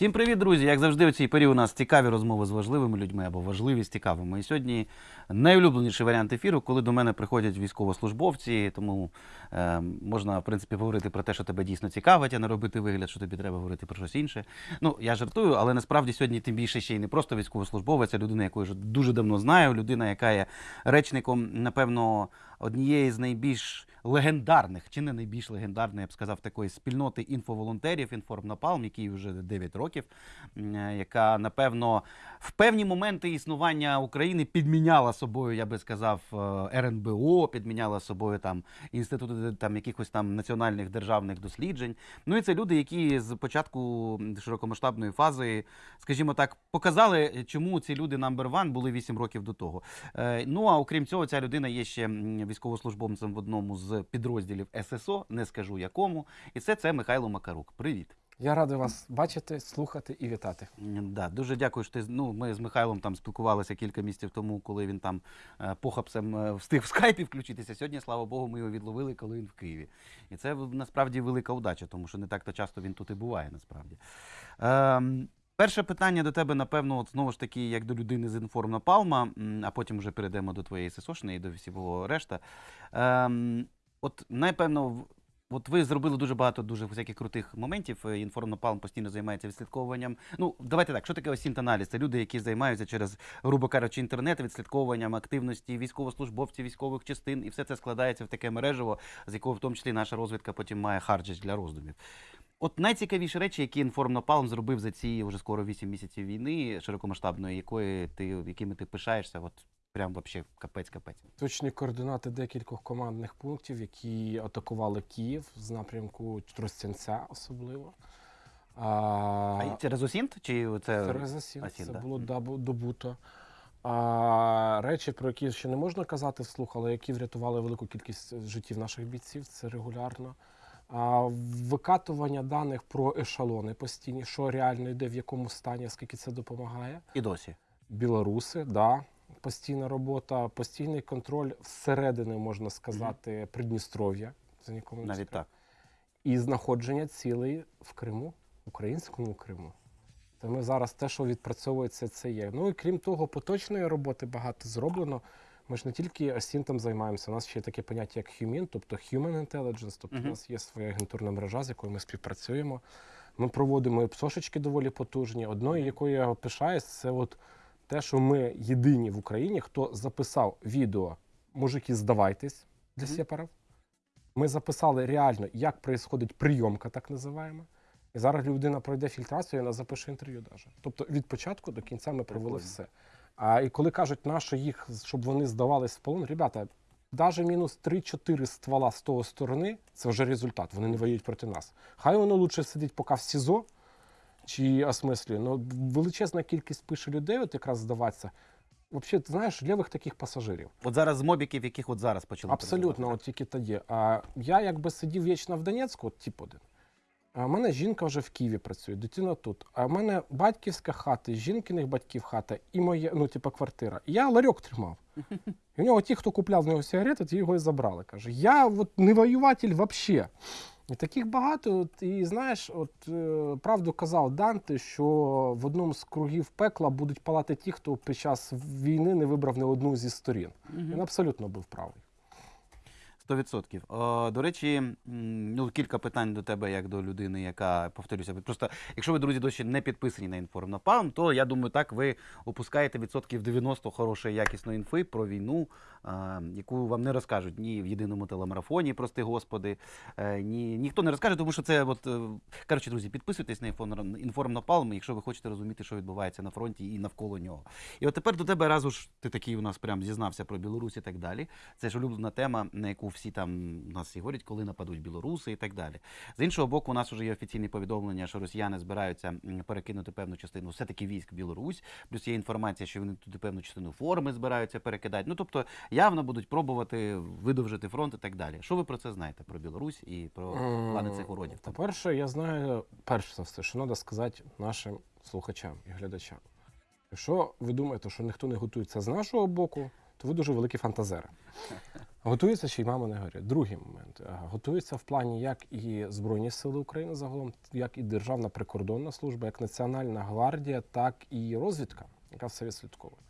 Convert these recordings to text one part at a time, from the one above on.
Всім привіт, друзі! Як завжди, у цій порі у нас цікаві розмови з важливими людьми або важливі з цікавими. І сьогодні найулюбленіший варіант ефіру, коли до мене приходять військовослужбовці, тому е, можна, в принципі, говорити про те, що тебе дійсно цікавить, а не робити вигляд, що тобі треба говорити про щось інше. Ну, я жартую, але насправді сьогодні тим більше ще й не просто військовослужбовець, а людина, яку я дуже давно знаю, людина, яка є речником, напевно, однієї з найбільш легендарних, чи не найбільш легендарної, я б сказав, такої спільноти інфоволонтерів, інформнапалм, який вже 9 років, е, яка, напевно, в певні моменти існування України підміняла собою, я би сказав, е, РНБО, підміняла собою там інститути там якихось там національних державних досліджень. Ну і це люди, які з початку широкомасштабної фази, скажімо так, показали, чому ці люди number one були 8 років до того. Е, Ну а окрім цього, ця людина є ще військовослужбовцем в одному з підрозділів ССО, не скажу якому. І це це Михайло Макарук. Привіт. Я радий вас бачити, слухати і вітати. Да, дуже дякую, що ти ну, ми з Михайлом там спілкувалися кілька місяців тому, коли він там е, похапцем е, встиг в скайпі включитися. Сьогодні, слава Богу, ми його відловили, коли він в Києві. І це насправді велика удача, тому що не так то часто він тут і буває, насправді. Ем, Перше питання до тебе, напевно, от знову ж таки, як до людини з інформнапалма, м, а потім вже перейдемо до твоєї ССОшної і до всього решта. Ем, от, напевно, От ви зробили дуже багато дуже всяких крутих моментів. Е, Інформнапалм постійно займається відслідковуванням. Ну, давайте так, що таке OSINT-аналіз? Це люди, які займаються через, грубо кажучи, інтернет, відслідковуванням активності військовослужбовців, військових частин, і все це складається в таке мережево, з якого в тому числі наша розвідка потім має харч для роздумів. От найцікавіші речі, які інформнапалм зробив за ці вже скоро 8 місяців війни широкомасштабної, якої ти, якими ти пишаєшся, от прям вообще капець-капець. Точні координати декількох командних пунктів, які атакували Київ з напрямку Тростянця особливо. А А, через осінт? Чи це Терезасін, Асін, це да. було добуто. А, речі, про які ще не можна казати вслух, але які врятували велику кількість життів наших бійців, це регулярно. А, викатування даних про ешелони постійні, що реально йде, в якому стані, скільки це допомагає. і досі? Білоруси, да, постійна робота, постійний контроль всередини, можна сказати, Придністров'я. Це нікому не Навіть так. І знаходження цілей в Криму, українському Криму. Тому зараз те, що відпрацьовується, це є. Ну і крім того, поточної роботи багато зроблено. Ми ж не тільки асінтом займаємося, у нас ще є таке поняття, як HUMIN, тобто Human Intelligence, тобто Мгм. у нас є своя агентурна мережа, з якою ми співпрацюємо. Ми проводимо і псошечки доволі потужні. Одною, якою я пишаюсь, це от те, що ми єдині в Україні, хто записав відео Мужики, здавайтесь для Мгм. сепарів. Ми записали реально, як відбувається прийомка, так називаємо. І зараз людина пройде фільтрацію, і вона запише інтерв'ю. Даже. Тобто від початку до кінця ми провели Прикольно. все. А і коли кажуть, нащо їх, щоб вони здавались в полон, ребята, навіть мінус 3-4 ствола з того сторони, це вже результат. Вони не воюють проти нас. Хай воно лучше сидить поки в СІЗО чи осмислює. Ну, величезна кількість пише людей, от якраз здаватися. Взагалі, ти знаєш, лівих таких пасажирів. От зараз з мобіків, яких от зараз почали. Абсолютно, от тільки тоді. А я якби сидів вічно в Донецьку, от тип один. А в мене жінка вже в Києві працює, дитина тут. А в мене батьківська хата, жінкиних батьків хата і моя, ну, типу, квартира. І я ларьок тримав. І в нього ті, хто купляв в нього сигарети, ті його і забрали. Каже, я от не воюватель взагалі. І таких багато. От, і знаєш, от е, правду казав Данте, що в одному з кругів пекла будуть палати ті, хто під час війни не вибрав не одну зі сторін. Угу. Він абсолютно був правий. 100%. До речі, ну, кілька питань до тебе, як до людини, яка повторюся. Просто, якщо ви, друзі, досі не підписані на інформнапалм, то я думаю, так ви опускаєте відсотків 90 хорошої якісної інфи про війну, яку вам не розкажуть ні в єдиному телемарафоні, прости господи, е, ні, ніхто не розкаже, тому що це от. е, Коротше, друзі, підписуйтесь на інформнапалм, якщо ви хочете розуміти, що відбувається на фронті і навколо нього. І от тепер до тебе разу ж ти такий у нас прям зізнався про Білорусь і так далі. Це ж улюблена тема, на яку там у нас всі говорять, коли нападуть білоруси і так далі. З іншого боку, у нас вже є офіційні повідомлення, що росіяни збираються перекинути певну частину все-таки військ в Білорусь. Плюс є інформація, що вони туди певну частину форми збираються перекидати. Ну тобто явно будуть пробувати видовжити фронт і так далі. Що ви про це знаєте? Про Білорусь і про плани цих уродів? там? По-перше, я знаю, перш за все, що треба сказати нашим слухачам і глядачам. Якщо ви думаєте, що ніхто не готується з нашого боку, то ви дуже великі фантазери. Готується ще й мама не горить. Другий момент. Е, Готується в плані як і Збройні Сили України загалом, як і Державна прикордонна служба, як Національна гвардія, так і розвідка, яка все відслідковує.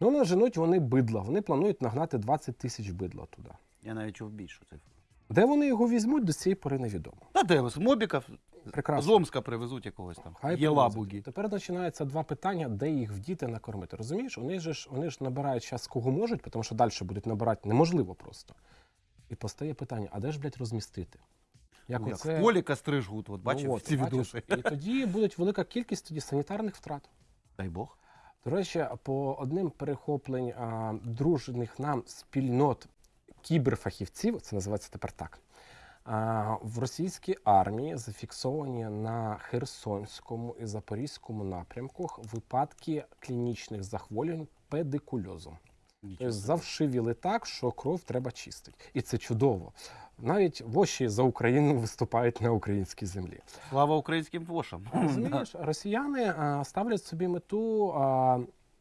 Ну, наженуть вони бидла. Вони планують нагнати 20 тисяч бидла туди. Я навіть чув більшу цифру. Де вони його візьмуть, до цієї пори невідомо. Та де з Мобіка Прекрасно. з Омска привезуть якогось там. Хай Є лабуги. Тепер починаються два питання, де їх вдіти накормити. Розумієш, вони ж вони ж набирають час кого можуть, тому що далі будуть набирати неможливо просто. І постає питання: а де ж, блядь, розмістити? Як Ну, Як оце- в полі костри жгут, от Ну, от, ці бачиш? відоси. І тоді буде велика кількість тоді санітарних втрат. Дай Бог. До речі, по одним перехоплень а, дружних нам спільнот кіберфахівців, це називається тепер так. В російській армії зафіксовані на Херсонському і Запорізькому напрямках випадки клінічних захворювань педикульозу. Тобто завшивіли так, що кров треба чистити. І це чудово. Навіть воші за Україну виступають на українській землі. Слава українським вошам. Розумієш, росіяни ставлять собі мету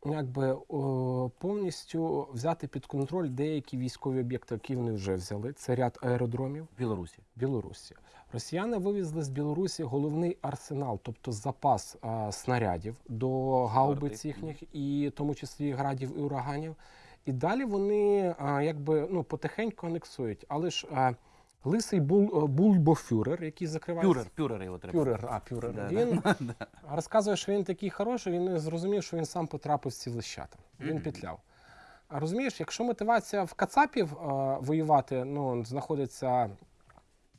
якби о, повністю взяти під контроль деякі військові об'єкти, які вони вже взяли. Це ряд аеродромів Білорусі. Білорусі. Росіяни вивезли з Білорусі головний арсенал, тобто запас а, снарядів до гаубиць їхніх, і в тому числі градів і ураганів. І далі вони а, якби ну потихеньку анексують. Але ж а, лисий бул, бульбофюрер, який закриває Пюрер, пюрер його треба. Пюрер, а пюрер. Да, він розказує, що він такий хороший, він зрозумів, що він сам потрапив в ці лищата. Він Мгм. петляв. А розумієш, якщо мотивація в Кацапів е, воювати ну, знаходиться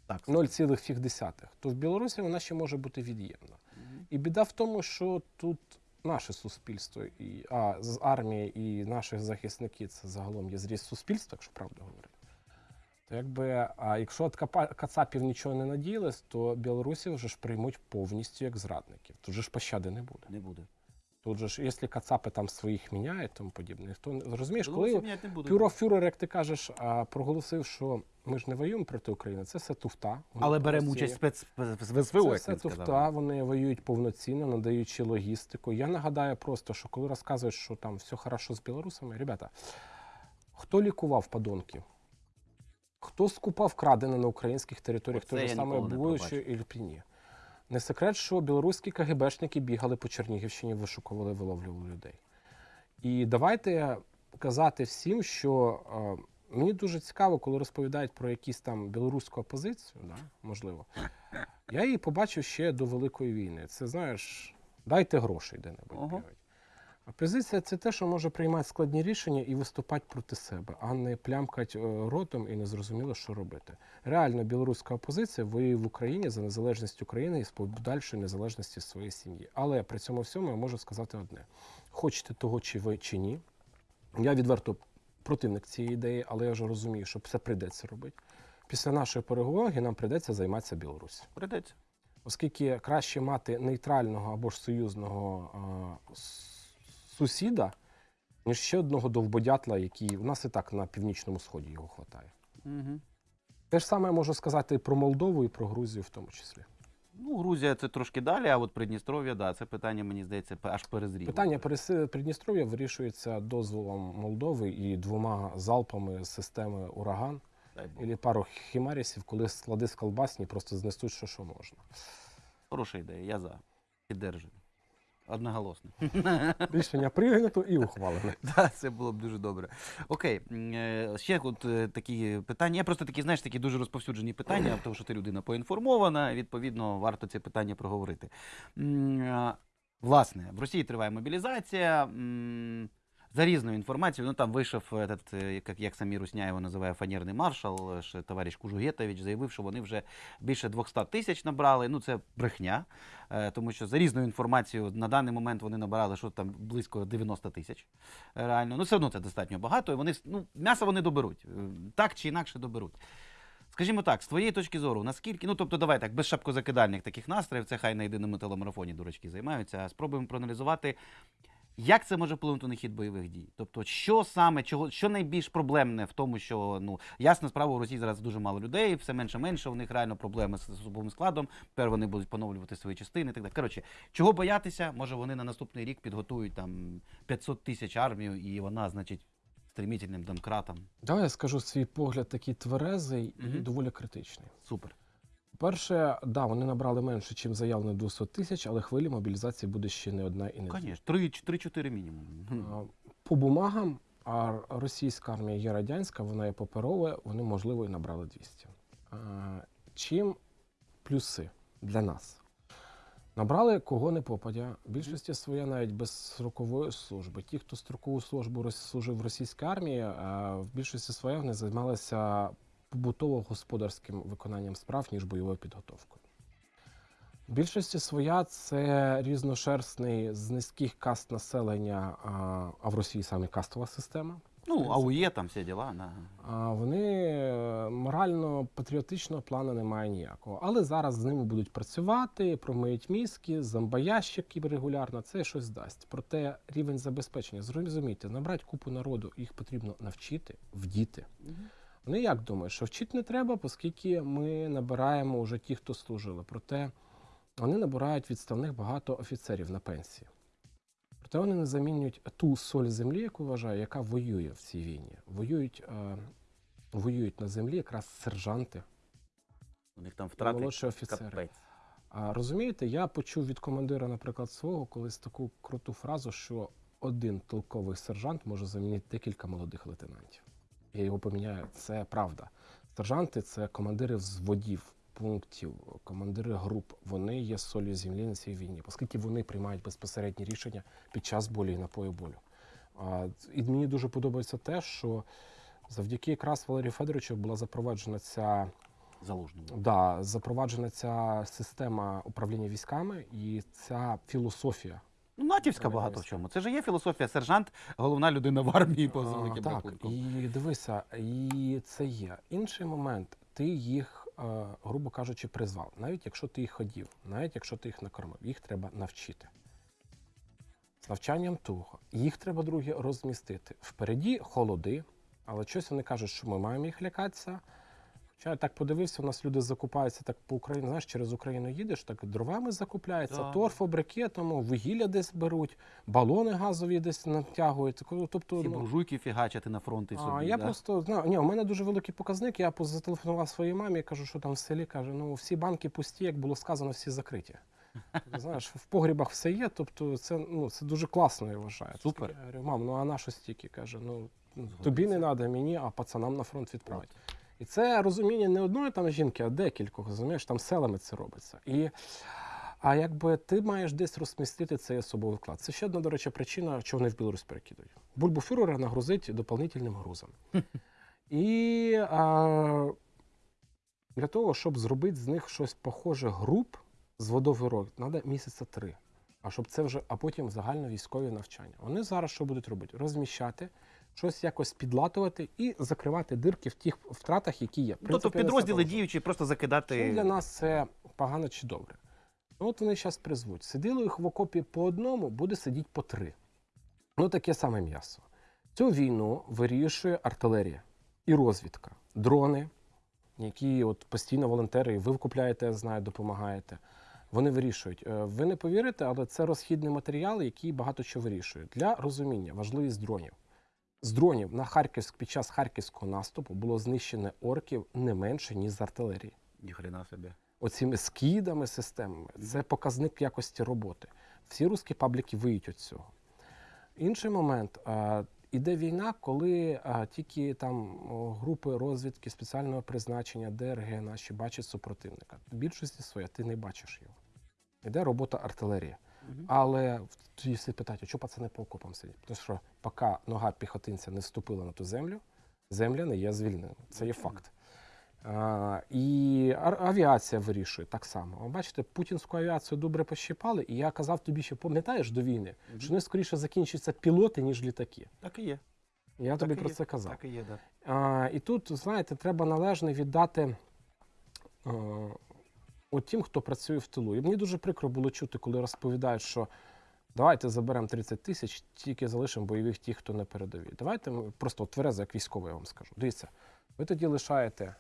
0,5, то в Білорусі вона ще може бути від'ємна. Мгм. І біда в тому, що тут наше суспільство, і, а з армії і наші захисники це загалом є зріз суспільства, якщо правду говорити. То якби, а якщо Капа- Кацапів нічого не надіялось, то білорусів вже ж приймуть повністю як зрадників. Тут же ж пощади не буде. Не буде. Тут же ж, якщо Кацапи там своїх міняють, тому подібне, не розумієш, Білорусі коли не буде. Пюрофюрер, як ти кажеш, проголосив, що ми ж не воюємо проти України, це все туфта. Але беремо участь спец... в СВО, Це як все туфта, сказав. вони воюють повноцінно, надаючи логістику. Я нагадаю просто, що коли розказують, що там все хорошо з білорусами, ребята, хто лікував подонків? Хто скупав крадене на українських територіях, Оце той же саме Буючи і Ліпіні? Не секрет, що білоруські КГБшники бігали по Чернігівщині, вишукували, виловлювали людей. І давайте казати всім, що е, мені дуже цікаво, коли розповідають про якісь там білоруську опозицію, да, можливо. Я її побачив ще до Великої війни. Це знаєш, дайте грошей де-небудь. Опозиція це те, що може приймати складні рішення і виступати проти себе, а не плямкати е, ротом і не зрозуміло, що робити. Реально, білоруська опозиція воює в Україні за незалежність України і з подальшої незалежності своєї сім'ї. Але при цьому всьому я можу сказати одне: хочете того, чи ви чи ні. Я відверто противник цієї ідеї, але я вже розумію, що це прийдеться робити. Після нашої перемоги нам прийдеться займатися Білорусі. Придеться. Оскільки краще мати нейтрального або ж союзного с- сусіда, ніж ще одного довбодятла, який у нас і так на північному сході його хватає. Угу. Те ж саме я можу сказати і про Молдову, і про Грузію в тому числі. Ну, Грузія це трошки далі, а от Придністров'я, да, це питання, мені здається, аж перезріло. Питання Придністров'я вирішується дозволом Молдови і двома залпами з системи ураган, і пару хімарісів, коли склади з колбасні просто знесуть, що, що можна. Хороша ідея, я за. Піддержую. Одноголосно. Рішення прийнято і ухвалене. Так, це було б дуже добре. Окей, е, ще от е, такі питання. Я просто такі, знаєш, такі дуже розповсюджені питання, тому що ти людина поінформована, відповідно, варто це питання проговорити. Е, Власне, в Росії триває мобілізація. За різною інформацією, ну там вийшов, этот, е, як, як самі Русня його називає фанерний маршал, е, товариш Кужугетович, заявив, що вони вже більше 200 тисяч набрали. Ну це брехня, е, тому що за різною інформацією на даний момент вони набирали що там близько 90 тисяч. е, Реально, ну все одно це достатньо багато. І вони ну, м'ясо вони доберуть, е, так чи інакше доберуть. Скажімо так, з твоєї точки зору, наскільки, ну тобто, давай так, без шапкозакидальних таких настроїв, це хай на єдиному телемарафоні дурачки займаються, а спробуємо проаналізувати, як це може вплинути на хід бойових дій? Тобто, що саме, чого, що найбільш проблемне в тому, що ну ясна справа, у Росії зараз дуже мало людей, все менше менше, у них реально проблеми з особовим складом. Тепер вони будуть поновлювати свої частини. і Так далі. Коротше, чого боятися? Може вони на наступний рік підготують там 500 тисяч армію, і вона, значить, стремительним домкратом. Давай я скажу свій погляд такий тверезий і доволі критичний. Супер. Перше, да, вони набрали менше, ніж заявлено 200 тисяч, але хвилі мобілізації буде ще не одна і не дві. Звісно, 3-4 мінімум. По бумагам, а російська армія є радянська, вона є паперова, вони, можливо, і набрали 200. Чим плюси для нас? Набрали кого не попадя. Більшості своя навіть без строкової служби. Ті, хто строкову службу служив в російській армії, в більшості своя вони займалися побутово-господарським виконанням справ, ніж бойовою підготовкою. В більшості своя це різношерстний з низьких каст населення, а, а в Росії саме кастова система. Ну, АУЄ, там всі діла. Да. А вони е, морально-патріотичного плану немає ніякого. Але зараз з ними будуть працювати, промиють мізки, зомбоящики регулярно, це щось дасть. Проте рівень забезпечення, зрозумійте, набрати купу народу, їх потрібно навчити, вдіти. Вони як думають, що вчити не треба, оскільки ми набираємо вже ті, хто служили. Проте вони набирають відставних багато офіцерів на пенсії. Проте вони не замінюють ту соль землі, яку вважаю, яка воює в цій війні. Воюють, е, воюють на землі якраз сержанти, У них там втрати. молодші офіцери. Капець. А розумієте, я почув від командира, наприклад, свого колись таку круту фразу, що один толковий сержант може замінити декілька молодих лейтенантів. Я його поміняю. Це правда. Сержанти це командири взводів, пунктів, командири груп. Вони є солью землі на цій війні, оскільки вони приймають безпосередні рішення під час болі і напою болю. А, і мені дуже подобається те, що завдяки якраз Валерію Федоровичу була запроваджена ця Залужному. Да, запроваджена ця система управління військами і ця філософія. Ну, натівська багато в чому. Це ж є філософія сержант, головна людина в армії по великим так, і дивися, і це є. Інший момент, ти їх, е, грубо кажучи, призвав. Навіть якщо ти їх ходів, навіть якщо ти їх накормив, їх треба навчити. З навчанням того, їх треба, друге, розмістити. Впереді холоди, але щось вони кажуть, що ми маємо їх лякатися. Хоча я так подивився, у нас люди закупаються так по Україні. Знаєш, через Україну їдеш, так дровами закупляються, Да. торф, брикетом, вугілля десь беруть, балони газові десь натягують. Тобто, Всі ну, буржуйки фігачити на фронт і собі. а, я да? просто знаю, ні, у мене дуже великий показник. Я зателефонував своїй мамі кажу, що там в селі каже, ну всі банки пусті, як було сказано, всі закриті. Знаєш, в погрібах все є, тобто це, ну, це дуже класно, я вважаю. Супер. Я говорю, мам, ну а на що стільки? каже, ну тобі не треба, мені, а пацанам на фронт відправити. І це розуміння не одної там жінки, а декількох, розумієш, там селами це робиться. І, а якби ти маєш десь розмістити цей особовий вклад. Це ще одна, до речі, причина, чого вони в Білорусь перекидують. Бульбуфюрера нагрузить доповнительним грузом. І а, для того, щоб зробити з них щось похоже груп з водовирок, треба місяця три. А щоб це вже, а потім загальновійськові навчання. Вони зараз що будуть робити? Розміщати, щось якось підлатувати і закривати дирки в тих втратах, які є. Тобто підрозділи діючі, просто закидати. Чим для нас це погано чи добре? Ну, от вони зараз призвуть. Сиділо їх в окопі по одному, буде сидіти по три. Ну, таке саме м'ясо. Цю війну вирішує артилерія і розвідка, дрони, які от постійно волонтери, ви вкупляєте, я знаю, допомагаєте. Вони вирішують. Е, Ви не повірите, але це розхідний матеріал, який багато що вирішує. Для розуміння важливість дронів. З дронів на Харківськ під час харківського наступу було знищено орків не менше, ніж з артилерії Ніхрена собі. оціми скидами, системами. Це показник якості роботи. Всі русські пабліки виють від цього. Інший момент. а, Іде війна, коли а, тільки там групи розвідки спеціального призначення, ДРГ наші бачать супротивника. В більшості своя ти не бачиш його. Іде робота артилерії. Мгм. Але тоді всі питають, а чого пацани по окопам сидять? Тому що поки нога піхотинця не вступила на ту землю, земля не є звільненою. Це є факт. А, і авіація вирішує так само. Ви бачите, путінську авіацію добре пощипали, і я казав тобі, ще пам'ятаєш до війни, Мгм. що вони скоріше закінчаться пілоти, ніж літаки. Так і є. Я Так тобі про є. це казав. Так і є, да. А, і тут, знаєте, треба належно віддати е, от тим, хто працює в тилу. І мені дуже прикро було чути, коли розповідають, що давайте заберемо 30 тисяч, тільки залишимо бойових тих, хто на передовій. Давайте ми просто тверезо, як військовий, я вам скажу. Дивіться, ви тоді лишаєте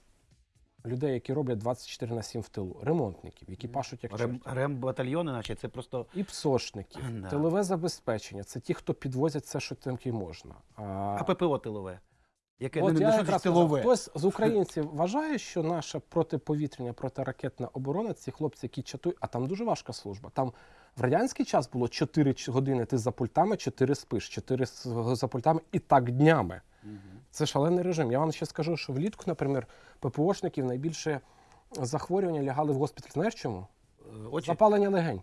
людей, які роблять 24 на 7 в тилу, ремонтників, які пашуть як Рем, рембатальйони, наче це просто І псошників, Да. тилове забезпечення це ті, хто підвозять все, що тільки можна. А, а ППО тилове. Яке От ну, я ну, якраз тилове? хтось з українців вважає, що наша протиповітряна, протиракетна оборона, ці хлопці, які чатують, а там дуже важка служба. Там в радянський час було 4 години ти за пультами, 4 спиш, 4 с- за пультами і так днями. Мгм. Це шалений режим. Я вам ще скажу, що влітку, наприклад, ППОшників найбільше захворювання лягали в госпіталь. Знаєш чому? Е, Очі. Запалення легень.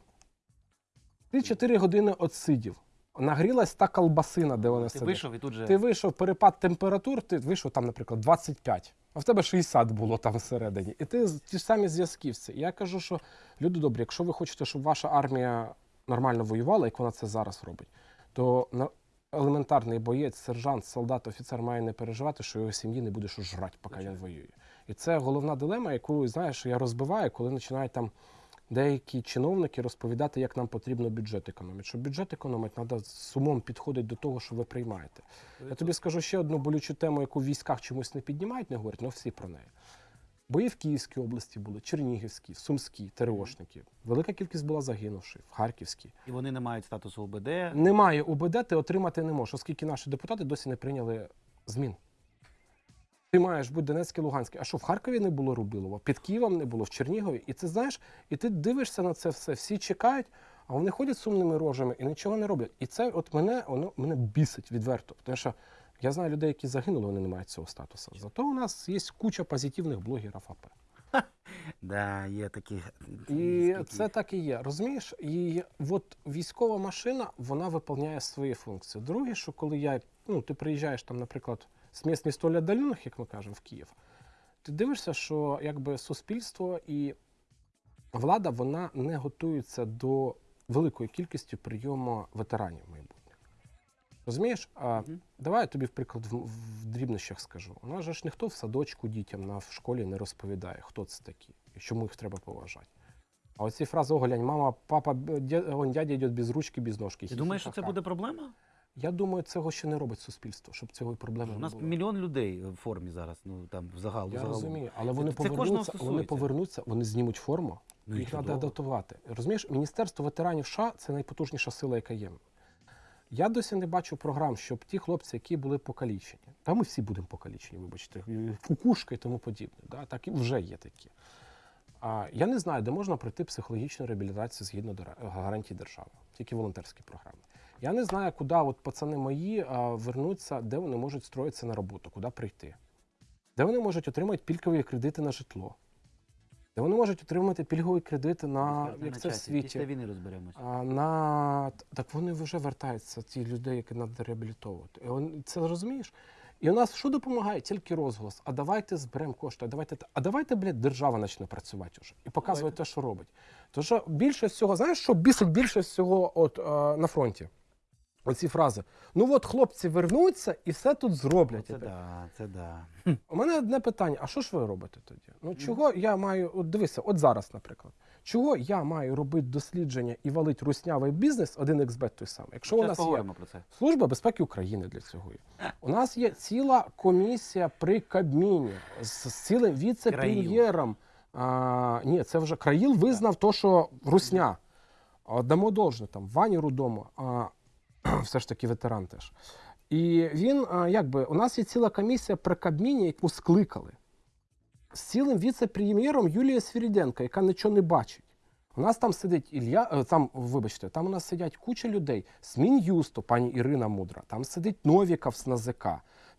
Ти 4 години отсидів. Нагрілась та колбасина, де вони Ти сидять. вийшов і тут же. Ти вийшов перепад температур, ти вийшов там, наприклад, 25, а в тебе 60 було там всередині. І ти з- ті ж самі зв'язківці. І я кажу, що люди добрі, якщо ви хочете, щоб ваша армія нормально воювала, як вона це зараз робить, то на- елементарний боєць, сержант, солдат, офіцер має не переживати, що його сім'ї не буде що жрати, поки він воює. І це головна дилема, яку знаєш, я розбиваю, коли починають там деякі чиновники розповідати, як нам потрібно бюджет економити. Щоб бюджет економити, треба з умом підходити до того, що ви приймаєте. Я тобі скажу ще одну болючу тему, яку в військах чомусь не піднімають, не говорять, але всі про неї. Бої в Київській області були, Чернігівській, Сумській, ТРОшники. Велика кількість була загинувших, в Харківській. І вони не мають статусу ОБД. Немає УБД, ти отримати не можеш, оскільки наші депутати досі не прийняли змін. Ти маєш бути Донецький, Луганський. А що в Харкові не було Рубілова, під Києвом не було, в Чернігові. І ти знаєш, і ти дивишся на це все, всі чекають, а вони ходять сумними рожами і нічого не роблять. І це от мене, воно мене бісить відверто. Тому що я знаю людей, які загинули, вони не мають цього статусу. Зато у нас є куча позитивних блогерів АП. Да, є такі. І це так і є. Розумієш? І от військова машина вона виповняє свої функції. Друге, що коли я, ну, ти приїжджаєш там, наприклад, з міст не столь віддалених, як ми кажемо, в Київ, ти дивишся, що якби суспільство і влада вона не готуються до великої кількості прийому ветеранів майбутніх. Розумієш? А, Мгм. Давай я тобі, в приклад, в, в дрібнощах скажу. У нас же ж ніхто в садочку дітям на в школі не розповідає, хто це такі і чому їх треба поважати. А оці фрази оглянь, мама, папа, дядя йде без ручки, без ножки. Ти думаєш, що це буде проблема? Я думаю, цього ще не робить суспільство, щоб цього проблеми У нас було. мільйон людей в формі зараз. Ну там в загалу. Я розумію, але вони це повернуться, вони повернуться, вони знімуть форму, Ну, їх треба адаптувати. Розумієш, Міністерство ветеранів США це найпотужніша сила, яка є. Я досі не бачу програм, щоб ті хлопці, які були покалічені, та ми всі будемо покалічені, вибачте, кукушка і тому подібне. Да? Так і вже є такі. А, я не знаю, де можна пройти психологічну реабілітацію згідно до гарантій держави, тільки волонтерські програми. Я не знаю, куди от пацани мої а, вернуться, де вони можуть строїтися на роботу, куди прийти, де вони можуть отримати пільгові кредити на житло, де вони можуть отримати пільгові кредити на, як на це в світі. Після війни розберемося. А, на... Так вони вже вертаються, ті людей, які треба реабілітовувати. І Це розумієш? І у нас що допомагає? Тільки розголос. А давайте зберемо кошти, а давайте, те- а давайте, блядь, держава почне працювати вже і показувати те, що робить. Тому що більше всього, знаєш, що бісить більше всього от, е, на фронті? Оці фрази. Ну от хлопці вернуться і все тут зроблять. Це так. да, це да. У мене одне питання: а що ж ви робите тоді? Ну чого я маю, от дивися, от зараз, наприклад, чого я маю робити дослідження і валить руснявий бізнес, один ексбет той самий? Якщо у нас є про це. Служба безпеки України для цього є. У нас є ціла комісія при Кабміні з, цілим віце-прем'єром. Ні, це вже Країл визнав то, що русня. Дамо должне там, Вані Рудому, а, все ж таки ветеран теж. І він, якби, у нас є ціла комісія при Кабміні, яку скликали. З цілим віце-прем'єром Юлія Свіріденко, яка нічого не бачить. У нас там сидить Ілля, е, там, вибачте, там у нас сидять куча людей з Мін'юсту, пані Ірина Мудра, там сидить Новіков з НАЗК,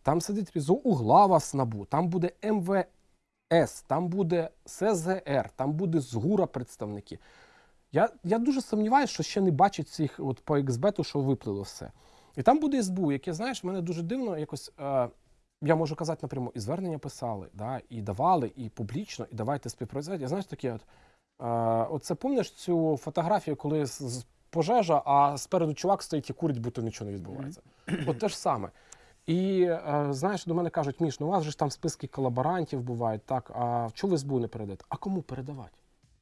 там сидить Різо Углава з НАБУ, там буде МВС, там буде СЗР, там буде ЗГУРа представники. Я, я дуже сумніваюся, що ще не бачать цих от по ексбету, що виплило все. І там буде СБУ, яке, знаєш, мене дуже дивно якось. Е, я можу казати напряму, і звернення писали, да, і давали, і публічно, і давайте співпрацювати. Я знаєш, такі от. Е, оце помниш цю фотографію, коли з, з пожежа, а спереду чувак стоїть і курить, будто нічого не відбувається. От те ж саме. І е, знаєш, до мене кажуть, Міш, ну у вас же ж там списки колаборантів бувають, так, а чого ви СБУ не передаєте? А кому передавати?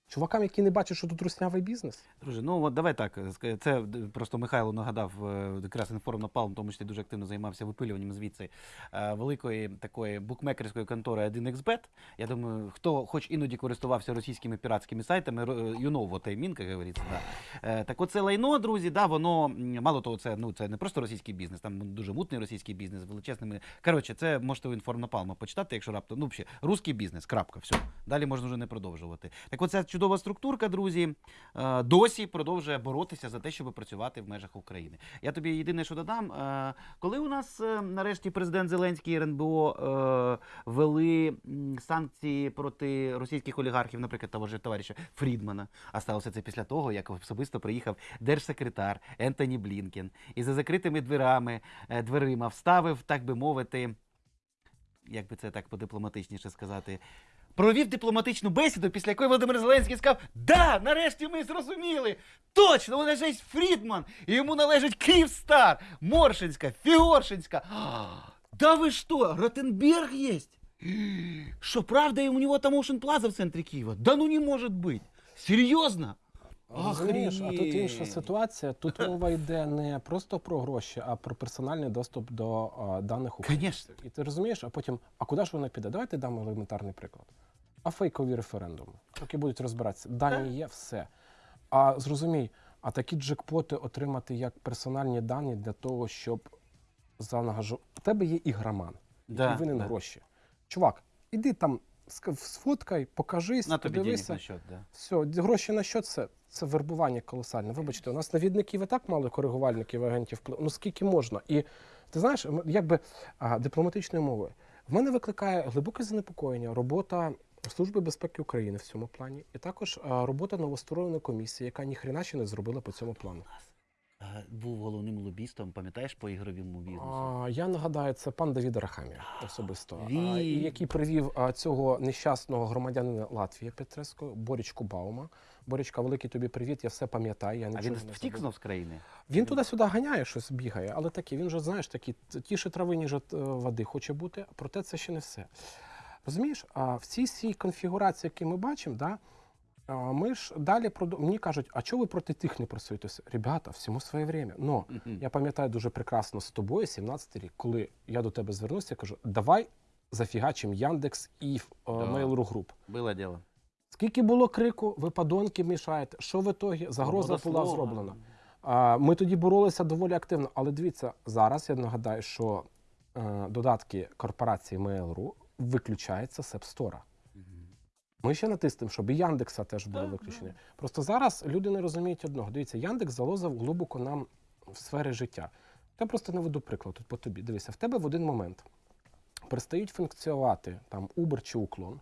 Чувакам, які не бачать, що тут руснявий бізнес. Друже, ну от давай так. Це просто Михайло нагадав е, якраз інформ напалм, тому числі дуже активно займався випилюванням звідси е, великої такої букмекерської контори 1xbet. Я думаю, хто хоч іноді користувався російськими піратськими сайтами, you know what I mean, як говориться. Да. Е, Так оце лайно, друзі, да, воно мало того, це ну це не просто російський бізнес, там дуже мутний російський бізнес величезними. Коротше, це можете у інформ напалма почитати, якщо раптом. Ну, взагалі, русський бізнес, крапка, все. Далі можна вже не продовжувати. Так оця чудова структурка, друзі, е, досі продовжує боротися за те, щоб працювати в межах України. Я тобі єдине, що додам, е, коли у нас е, нарешті президент Зеленський і РНБО вели санкції проти російських олігархів, наприклад, того ж товариша Фрідмана, а сталося це після того, як особисто приїхав держсекретар Ентоні Блінкен і за закритими дверами, дверима вставив, так би мовити, як би це так подипломатичніше сказати. Провів дипломатичну бесіду, після якої Володимир Зеленський сказав: Да, нарешті ми зрозуміли! Точно, належить Фрідман, і йому належить Київстар, Моршинська, Фігоршинська. Да ви що, Ротенберг есть? Что, правда, и у него там Ocean Plaza в центре Киева? Да ну не может быть! Серьезно? Розумієш, а тут інша ситуація. Тут мова йде не просто про гроші, а про персональний доступ до а, даних Конечно. І ти розумієш, а потім, а куди ж вона піде? Давайте дамо елементарний приклад. А фейкові референдуми, які будуть розбиратися. Дані є все. А зрозумій, а такі джекпоти отримати як персональні дані для того, щоб заангажу... У тебе є ігроман, Да, винен да. гроші. Чувак, іди там, сфоткай, покажись, На тобі подивися. на счет, да. Все, гроші на що це? Це вербування колосальне. Вибачте, у нас навідників і так мало коригувальників, агентів впливу. Ну скільки можна? І ти знаєш, якби дипломатичною мовою. В мене викликає глибоке занепокоєння робота Служби безпеки України в цьому плані, і також робота новоствореної комісії, яка ніхрена ще не зробила по цьому плану. Був головним лобістом, пам'ятаєш, по ігровому бізнесу? А, я нагадаю, це пан Давід Арахамія особисто, а, Він- і який привів а, цього нещасного громадянина Латвії Петреско, Борічку Баума. Борічка, великий тобі привіт, я все пам'ятаю. Я А він втік знов з країни? Він туди-сюди ганяє, щось бігає, але такі, він же, знаєш, такі тіше трави, ніж е, води хоче бути, проте це ще не все. Розумієш, а в цій цій конфігурації, які ми бачимо, да, ми ж далі продов... мені кажуть, а чого ви проти тих не працюєте? Ребята, всьому своє время. Но Мгм. я пам'ятаю дуже прекрасно з тобою, 17 рік, коли я до тебе звернувся, я кажу, давай зафігачимо Яндекс і е. Mail.ru Group. Було діло. Скільки було крику, ви подонки мішаєте. Що в ітогі? Загроза Свобода була зроблена. А, Ми тоді боролися доволі активно. Але дивіться, зараз я нагадаю, що е, додатки корпорації Mail.ru виключаються з App Store. Ми ще натиснемо, щоб і Яндекса теж було Так, виключені. Просто зараз люди не розуміють одного. Дивіться, Яндекс залозив глибоко нам в сфери життя. Я просто наведу приклад тут по тобі. Дивися, в тебе в один момент перестають функціонувати там Uber чи Уклон,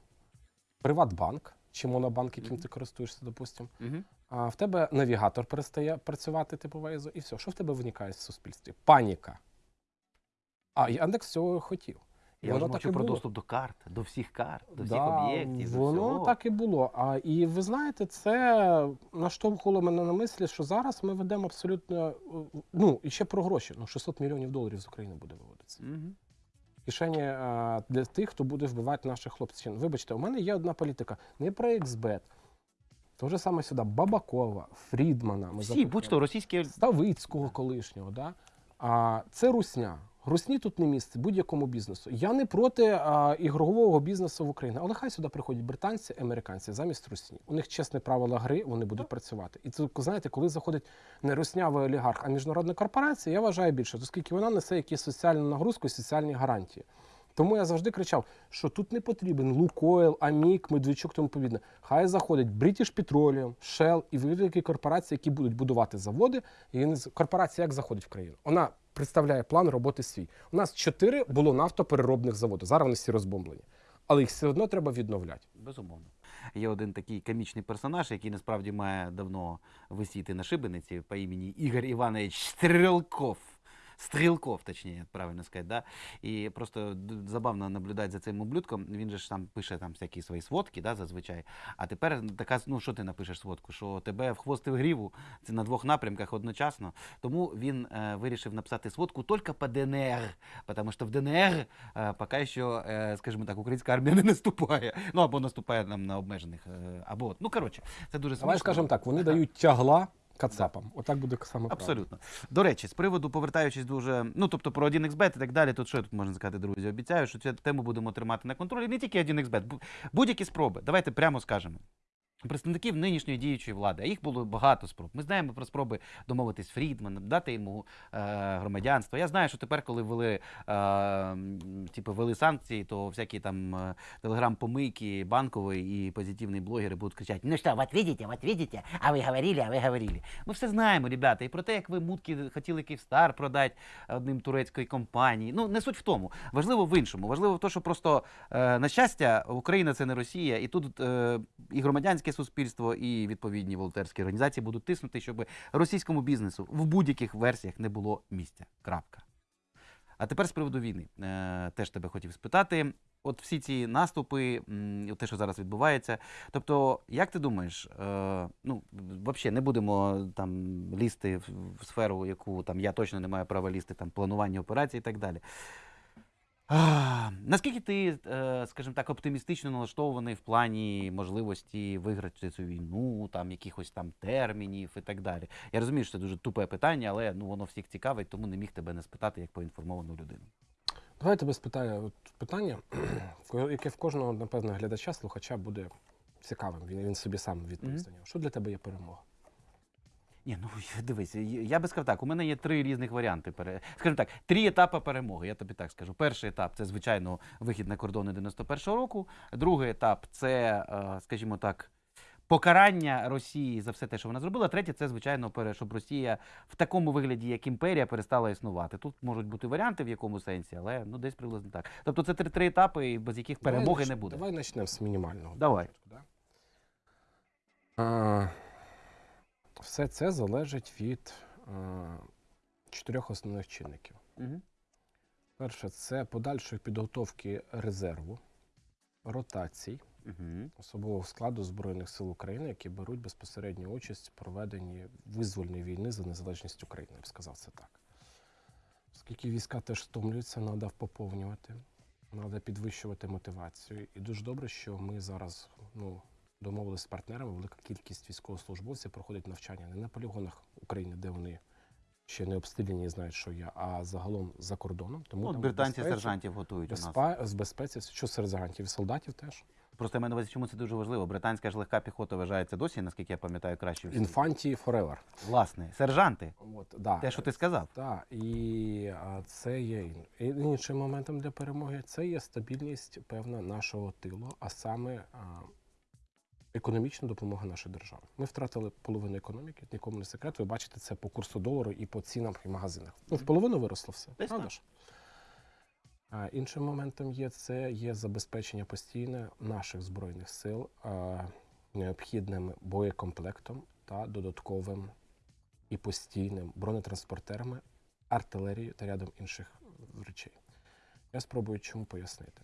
Приватбанк чи Монобанк, яким Мгм. ти користуєшся, допустимо. Мгм. А в тебе навігатор перестає працювати, типу Waze, і все. Що в тебе виникає в суспільстві? Паніка. А Яндекс цього хотів. Я воно вже мовчу про було. доступ до карт, до всіх карт, до всіх Да, об'єктів. до Воно всього. так і було. А і ви знаєте, це наштовхувало мене на мислі, що зараз ми ведемо абсолютно е, ну і ще про гроші. Ну 600 мільйонів доларів з України буде виводитися. Мгм. Кишені е, для тих, хто буде вбивати наших хлопців. Вибачте, у мене є одна політика. Не про XBET. То же саме сюди Бабакова, Фрідмана. Ми Всі, будь-то російські Ставицького колишнього. Да? А, це русня. Русні тут не місце будь-якому бізнесу. Я не проти а, ігрового бізнесу в Україні, але хай сюди приходять британці, американці замість русні. У них чесне правила гри, вони будуть працювати. І це знаєте, коли заходить не руснявий олігарх, а міжнародна корпорація, я вважаю більше, оскільки вона несе якісь соціальну нагрузку соціальні гарантії. Тому я завжди кричав, що тут не потрібен Лукойл, Амік, Медведчук, тому подібне. Хай заходить British Petroleum, Shell і великі корпорації, які будуть будувати заводи. І корпорація як заходить в країну? Вона представляє план роботи свій. У нас чотири було нафтопереробних заводи. Зараз вони всі розбомблені. Але їх все одно треба відновляти. Безумовно. Є один такий комічний персонаж, який насправді має давно висіти на шибениці по імені Ігор Іванович Стрелков. Стрілков, точніше, правильно сказати. Да? І просто забавно наблюдати за цим ублюдком. Він же ж там пише там всякі свої сводки, да, зазвичай. А тепер така, ну що ти напишеш сводку? Що тебе в хвост в гріву, це на двох напрямках одночасно. Тому він е, вирішив написати сводку тільки по ДНР, тому що в ДНР е, поки що, е, скажімо так, українська армія не наступає. Ну або наступає нам на обмежених, е, або ну коротше, це дуже смішно. Давай скажемо так, вони дають тягла кацапам. Отак буде саме правильно. Абсолютно. До речі, з приводу повертаючись дуже, ну тобто про 1xbet і так далі, тут що тут можна сказати, друзі? Обіцяю, що цю тему будемо тримати на контролі. Не тільки 1xbet, будь-які спроби. Давайте прямо скажемо. Представників нинішньої діючої влади, а їх було багато спроб. Ми знаємо про спроби домовитись з дати йому е, громадянство. Я знаю, що тепер, коли ввели, е, типу, ввели санкції, то всякі там е, телеграм-помийки, банковий і позитивні блогери будуть кричати: ну що, вот видите, вот видите, а ви говорили, а ви говорили. Ми все знаємо, ребята, і про те, як ви мутки хотіли Київстар продати одним турецької компанії. Ну, не суть в тому. Важливо в іншому. Важливо в тому, що просто, е, на щастя, Україна це не Росія, і тут е, і громадянське суспільство, і відповідні волонтерські організації будуть тиснути, щоб російському бізнесу в будь-яких версіях не було місця. Крапка. А тепер з приводу війни. Е, теж тебе хотів спитати. От всі ці наступи, те, що зараз відбувається. Тобто, як ти думаєш, е, ну, взагалі не будемо там лізти в, сферу, яку там я точно не маю права лізти, там планування операцій і так далі. А, наскільки ти, е, скажімо так, оптимістично налаштований в плані можливості виграти цю війну, там якихось там термінів і так далі? Я розумію, що це дуже тупе питання, але ну воно всіх цікавить, тому не міг тебе не спитати як поінформовану людину. Давай я тебе спитаю от питання, яке в кожного, напевно, глядача, слухача буде цікавим. Він, він собі сам відповість на нього. Що для тебе є перемога? Ні, ну дивись, я би сказав так, у мене є три різних варіанти. Скажімо так, три етапи перемоги. Я тобі так скажу. Перший етап це, звичайно, вихід на кордони 91-го року. Другий етап це, е, скажімо так, покарання Росії за все те, що вона зробила. Третє, це, звичайно, щоб Росія в такому вигляді, як імперія, перестала існувати. Тут можуть бути варіанти в якому сенсі, але ну десь приблизно так. Тобто це три, три етапи, без яких перемоги нач- не буде. Давай почнемо з мінімального. Давай. Да? А, все це залежить від а, чотирьох основних чинників. Угу. Перше, це подальшої підготовки резерву, ротацій, Угу. особового складу Збройних сил України, які беруть безпосередню участь в проведенні визвольної війни за незалежність України, я б сказав це так. Оскільки війська теж стомлюються, треба поповнювати, треба підвищувати мотивацію. І дуже добре, що ми зараз ну, домовилися з партнерами, велика кількість військовослужбовців проходить навчання не на полігонах України, де вони ще не обстріляні і знають, що є, а загалом за кордоном. Тому Ну, там британці безпеці- сержантів готують у нас. з безпеці, що сержантів і солдатів теж. Просто я маю на увазі, чому це дуже важливо. Британська ж легка піхота вважається досі, наскільки я пам'ятаю, краще. Infantry forever. Власне, сержанти, От, да. те, що ти сказав. Так, і а, це є і іншим моментом для перемоги. Це є стабільність певна нашого тилу, а саме а, економічна допомога нашої держави. Ми втратили половину економіки, нікому не секрет. Ви бачите це по курсу долару і по цінам в магазинах. Ну, в половину виросло все. Правда ж? А, іншим моментом є це є забезпечення постійне наших збройних сил а, необхідним боєкомплектом та додатковим і постійним бронетранспортерами, артилерією та рядом інших речей. Я спробую чому пояснити.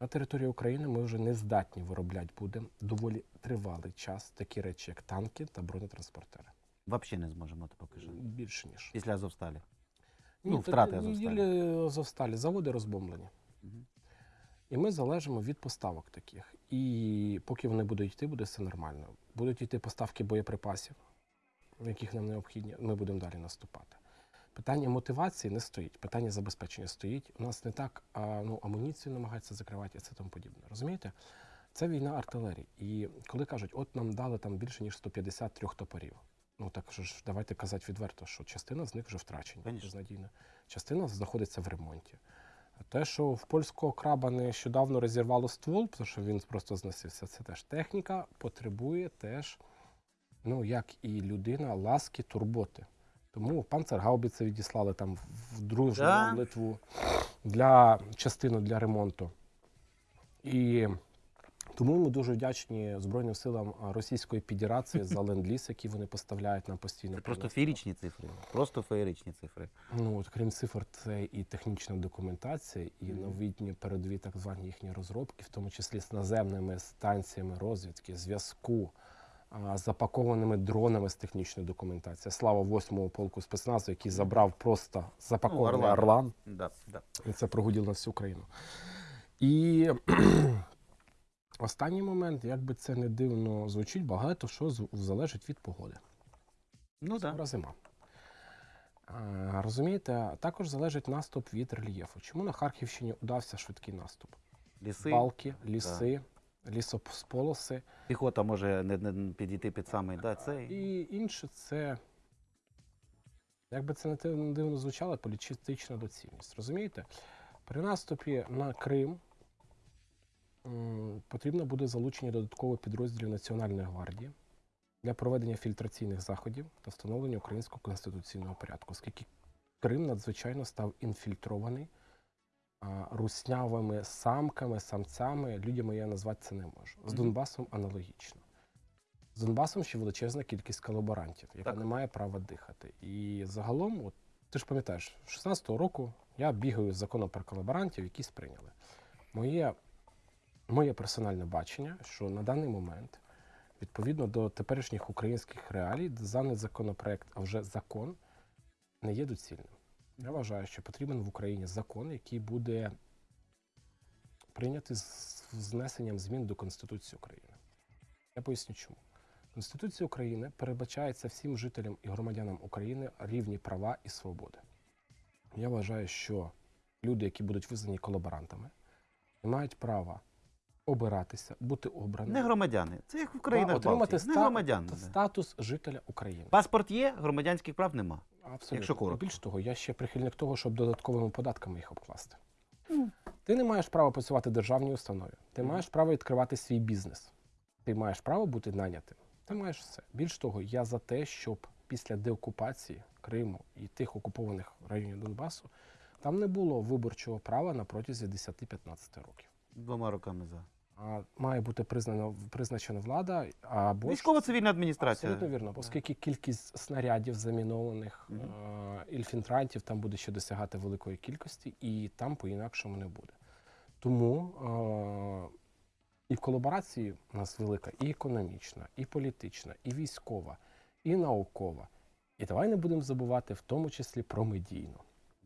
На території України ми вже не здатні виробляти будемо доволі тривалий час такі речі, як танки та бронетранспортери. Взагалі не зможемо ти поки що. Більше ніж. Після Азовсталі. Ні, Ну, втрати Азовсталі. Азовсталі, заводи розбомблені. І ми залежимо від поставок таких. І поки вони будуть йти, буде все нормально. Будуть йти поставки боєприпасів, яких нам необхідні, ми будемо далі наступати. Питання мотивації не стоїть, питання забезпечення стоїть. У нас не так а, ну, амуніцію намагаються закривати і це тому подібне. Розумієте? Це війна артилерії. І коли кажуть, от нам дали там більше ніж 153 топорів. Ну так що ж, давайте казати відверто, що частина з них вже втрачені, Конечно. безнадійно. Частина знаходиться в ремонті. Те, що в польського краба нещодавно розірвало ствол, тому що він просто зносився, це теж техніка потребує теж, ну як і людина, ласки, турботи. Тому панцергаубіці відіслали там в дружну Да? Литву для частину для ремонту. І Тому ми дуже вдячні Збройним силам Російської Федерації за ленд-ліз, який вони поставляють нам постійно. Це просто феєричні цифри. Просто феєричні цифри. Ну, от, крім цифр, це і технічна документація, і новітні передові так звані їхні розробки, в тому числі з наземними станціями розвідки, зв'язку, запакованими дронами з технічної документації. Слава 8-му полку спецназу, який забрав просто запакований Ну, Орлан. орлан. Да, да. І це прогуділо на всю країну. І останній момент, як би це не дивно звучить, багато що залежить від погоди. Ну так. Скоро зима. Розумієте, також залежить наступ від рельєфу. Чому на Харківщині удався швидкий наступ? Ліси, Балки, ліси, лісосполоси. піхота може не, не підійти під самий да, цей. І інше це, як би це не дивно звучало, політична доцільність. Розумієте? При наступі на Крим м, потрібно буде залучення додаткових підрозділів Національної гвардії для проведення фільтраційних заходів та встановлення українського конституційного порядку, оскільки Крим надзвичайно став інфільтрований руснявими самками, самцями. Людями я назвати це не можу. З Донбасом аналогічно. З Донбасом ще величезна кількість колаборантів, яка Так. не має права дихати. І загалом, от, ти ж пам'ятаєш, 16-го року я бігаю з законом про колаборантів, які сприйняли. Моє, моє персональне бачення, що на даний момент, відповідно до теперішніх українських реалій, даний законопроект, а вже закон, не є доцільним. Я вважаю, що потрібен в Україні закон, який буде прийнятий з внесенням змін до Конституції України. Я поясню чому. Конституція України передбачається всім жителям і громадянам України рівні права і свободи. Я вважаю, що люди, які будуть визнані колаборантами, не мають права обиратися, бути обраними, Не громадяни. Це як в країнах отримати Балтії. Не громадяни. статус жителя України. Паспорт є, громадянських прав нема. Абсолютно. Якщо коротко. Більш того, я ще прихильник того, щоб додатковими податками їх обкласти. Ну. Ти не маєш права працювати в державній установі. Ти Мгм. маєш право відкривати свій бізнес. Ти маєш право бути нанятим. Ти маєш все. Більш того, я за те, щоб після деокупації Криму і тих окупованих районів Донбасу там не було виборчого права на протязі 10-15 років. Двома руками за. Має бути признано призначена влада або ж- Військово-цивільна адміністрація. Абсолютно вірно, оскільки кількість снарядів замінованих Мгм. е, інфільтрантів там буде ще досягати великої кількості, і там по-інакшому не буде. Тому е, і в колаборації у нас велика і економічна, і політична, і військова, і наукова. І давай не будемо забувати в тому числі про медійну.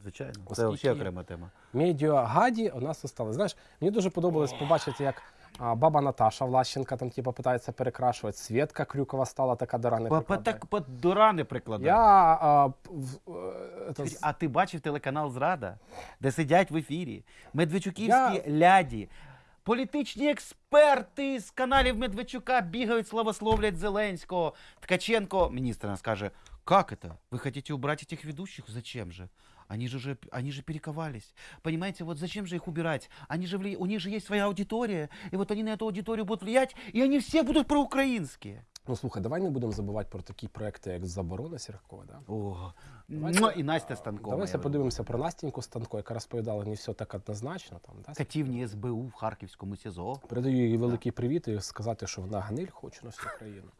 Звичайно. Це взагалі окрема тема. Медіагаді у нас осталось. Знаєш, мені дуже подобалось побачити, як а, баба Наташа Влащенка там типу, питається перекрашувати. Свєтка Крюкова стала така дара не По, по, прикладає. так, по до рани прикладає. Я а, п- в, е, это, з- А ти бачив телеканал Зрада, де сидять в ефірі Медведчуківські Я- ляді. Політичні експерти з каналів Медведчука бігають, славословлять Зеленського. Ткаченко, міністр, нас каже, как это? Вы хотите убрать этих ведущих? Зачем же? Они же, же, они же перековались. Понимаете, вот зачем же их убирать? Они же, вли- у них же есть своя аудитория, и вот они на эту аудиторию будут влиять, и они все будут проукраинские. Ну слухай, давай не будемо забувати про такі проекти, як заборона Сіркова. Да? О, Давайте- муа, і Настя Станкова. Давайте подивимося про Настіньку Станко, яка розповідала не все так однозначно. Там, да? Катівні СБУ в Харківському СІЗО. Передаю їй великий привіт і сказати, що вона гниль хоче на всю країну.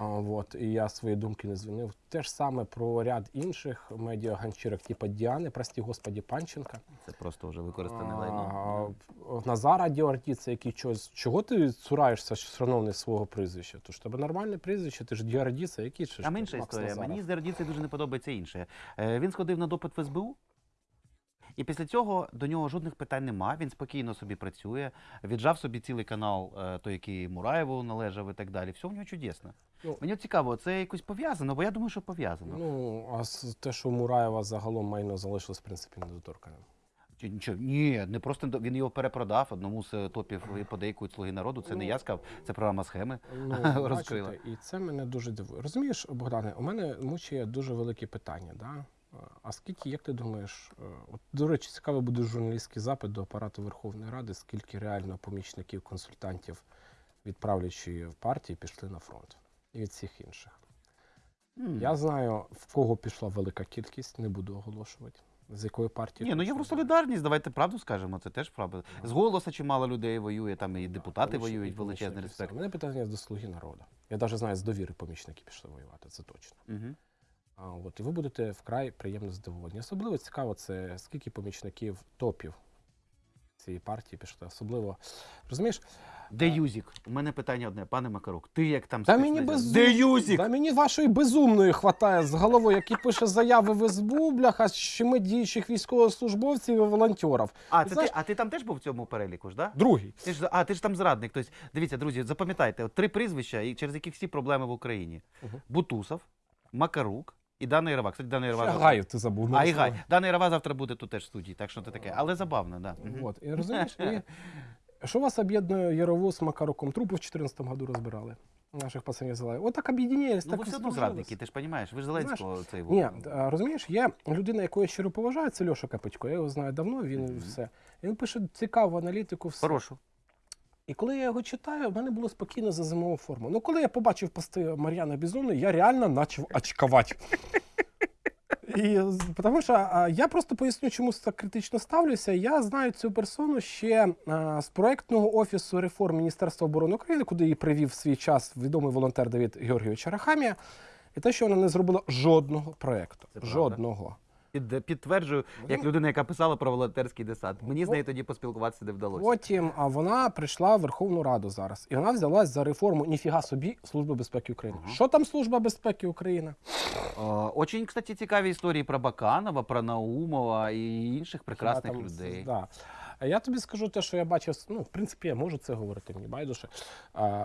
А, вот, і я свої думки не звинив. Те ж саме про ряд інших медіаганчірок, типу Діани, прості господі Панченка. Це просто вже використане лайно. Назара Діортіца, який чогось. Чого ти цураєшся, шановний свого прізвища? Тож тебе нормальне прізвище, ти ж Діардіца, який же ж Там інша історія. Мені з Дердіцею дуже не подобається інше. Е, Він сходив на допит в СБУ. І після цього до нього жодних питань нема. Він спокійно собі працює, віджав собі цілий канал, е, той, який Мураєву належав і так далі. Все в нього чудесно. Ну, Мені цікаво, це якось пов'язано, бо я думаю, що пов'язано. Ну, а с- те, що у Мураєва загалом майно залишилось, в принципі, недоторканим. Чи нічого? Ні, не просто він його перепродав одному з топів і подейкують слуги народу. Це не Ну, я сказав, це програма схеми. Ну, Розкрила. бачите, і це мене дуже дивує. Розумієш, Богдане, у мене мучає дуже велике питання. Да? А скільки, як ти думаєш, е, от, до речі, цікавий буде журналістський запит до апарату Верховної Ради, скільки реально помічників, консультантів від правлячої партії пішли на фронт і від всіх інших. М. Я знаю, в кого пішла велика кількість, не буду оголошувати. З якою партією? Ні, ну? Євросолідарність, давайте правду скажемо, це теж правда. З голоса чимало людей воює, там і депутати воюють, величезний респект. У мене питання до слуги народу. Я навіть знаю, з довіри помічники пішли воювати, це точно. Угу. А, от, і ви будете вкрай приємно здивовані. Особливо цікаво, це скільки помічників топів цієї партії пішли. Особливо, розумієш, Де Юзік? У мене питання одне, пане Макарук. Ти як там Та мені без Де Юзік? Да мені вашої безумної хватає з головою, який пише заяви в СБУ, бляха, з щеми діючих військовослужбовців і волонтерів. А, це ти, а ти там теж був в цьому переліку ж, да? Другий. Ти ж, а, ти ж там зрадник. Тобто, дивіться, друзі, запам'ятайте, от три прізвища, через яких всі проблеми в Україні. Мгм. Бутусов, Макарук і Дана Ірова. Кстати, Дана Ірова. Завтра- Гаїв ти забув. ну, А, і що? Гай. Дана Ірова завтра буде тут теж в студії, так що це таке. Але забавно, да. Мгм. От, і розумієш, і що вас об'єднує Ярову з Макаруком? Трупи в 14 году розбирали. Наших пацанів зали. От так об'єднались, Ну, так ви і все одно здружились. зрадники, ти ж розумієш, ви ж Зеленського цей Ні, вот. а, розумієш, є людина, яку я щиро поважаю, це Льоша Капитько. Я його знаю давно, він Мгм. все. Він пише цікаву аналітику. Все. Хорошу. І коли я його читаю, в мене було спокійно за зимову форму. Ну, коли я побачив пости Мар'яна Бізони, я реально почав очкувати. І, тому що а, я просто поясню, чому так критично ставлюся. Я знаю цю персону ще а, з проектного офісу реформ Міністерства оборони України, куди її привів в свій час відомий волонтер Давид Георгійович Арахамія. І те, що вона не зробила жодного проекту. Це. Жодного. Під, підтверджую, як людина, яка писала про волонтерський десант. Мені з нею тоді поспілкуватися не вдалося. Потім а вона прийшла в Верховну Раду зараз, і вона взялась за реформу ніфіга собі Служби безпеки України. Угу. Що там Служба безпеки України? Очень, кстати, цікаві історії про Баканова, про Наумова і інших прекрасних там, людей. Да. А я тобі скажу те, що я бачив. Ну, в принципі, я можу це говорити, мені байдуже.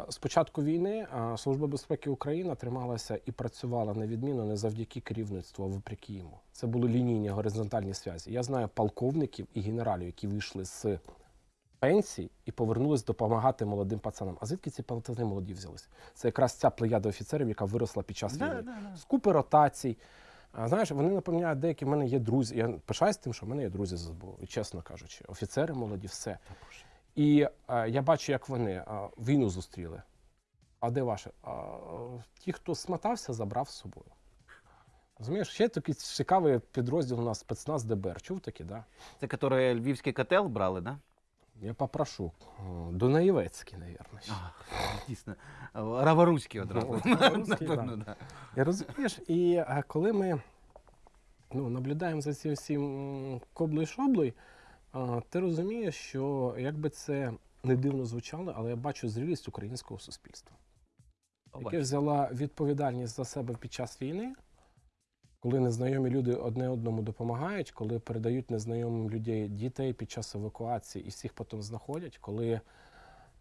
З початку війни Служба безпеки України трималася і працювала невідмінно не завдяки керівництву, а вопреки йому. Це були лінійні горизонтальні зв'язки. Я знаю полковників і генералів, які вийшли з пенсій і повернулись допомагати молодим пацанам. А звідки ці пацани молоді взялися? Це якраз ця плеяда офіцерів, яка виросла під час Да, війни. да, да. З купи ротацій. А, знаєш, вони напевняють, деякі в мене є друзі. Я пишаюсь тим, що в мене є друзі з СБУ, чесно кажучи, офіцери молоді, все. І а, я бачу, як вони а, війну зустріли. А де ваше? А, ті, хто смотався, забрав з собою. Розумієш, ще такий цікавий підрозділ у нас спецназ ДБР. Чув такі, да? Це, які львівський котел брали, да? Я попрошу. О, Дунаєвецький, мабуть. А, дійсно. Раворуський одразу. От, Раворуський, Напевно, да. І розумієш, і коли ми ну, наблюдаємо за цим всім коблою шоблою, ти розумієш, що як би це не дивно звучало, але я бачу зрілість українського суспільства, яке взяла відповідальність за себе під час війни, коли незнайомі люди одне одному допомагають, коли передають незнайомим людей дітей під час евакуації і всіх потім знаходять, коли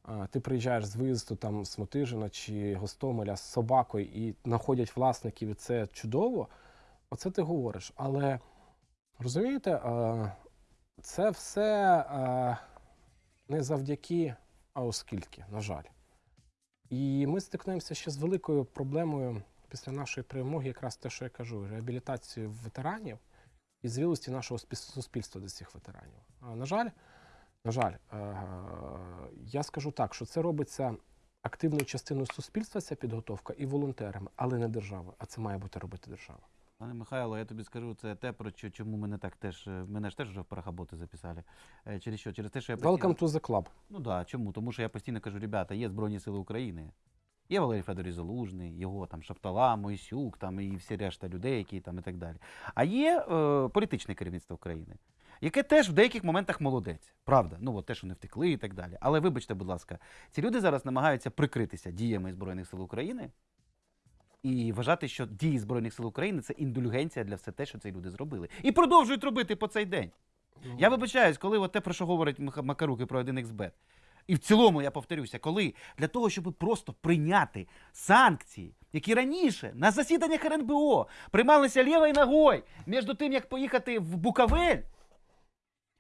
а, ти приїжджаєш з виїзду там з Мотижина чи Гостомеля з собакою і знаходять власників, і це чудово. Оце ти говориш. Але розумієте, а, це все а, не завдяки, а оскільки, на жаль. І ми стикнемося ще з великою проблемою після нашої перемоги, якраз те, що я кажу, реабілітацію ветеранів і зрілості нашого суспільства до цих ветеранів. А, на жаль, на жаль, е, я скажу так, що це робиться активною частиною суспільства, ця підготовка, і волонтерами, але не державою. А це має бути робити держава. Пане Михайло, я тобі скажу, це те, про що, чому мене так теж, мене ж теж вже в парахаботи записали. Е, Через що? Через те, що я постійно... Welcome to the club. Ну да, чому? Тому що я постійно кажу, ребята, є Збройні Сили України. Є Валерій Федорович Залужний, його там Шаптала, Мойсюк, там і всі решта людей, які там і так далі. А є е, політичне керівництво України, яке теж в деяких моментах молодець. Правда, ну от те, що не втекли і так далі. Але вибачте, будь ласка, ці люди зараз намагаються прикритися діями Збройних сил України і вважати, що дії Збройних сил України це індульгенція для все те, що ці люди зробили. І продовжують робити по цей день. Я вибачаюсь, коли от те, про що говорить Макарук і про 1xbet. І в цілому я повторюся, коли для того, щоб просто прийняти санкції, які раніше на засіданнях РНБО приймалися лівою ногою між тим, як поїхати в Буковель.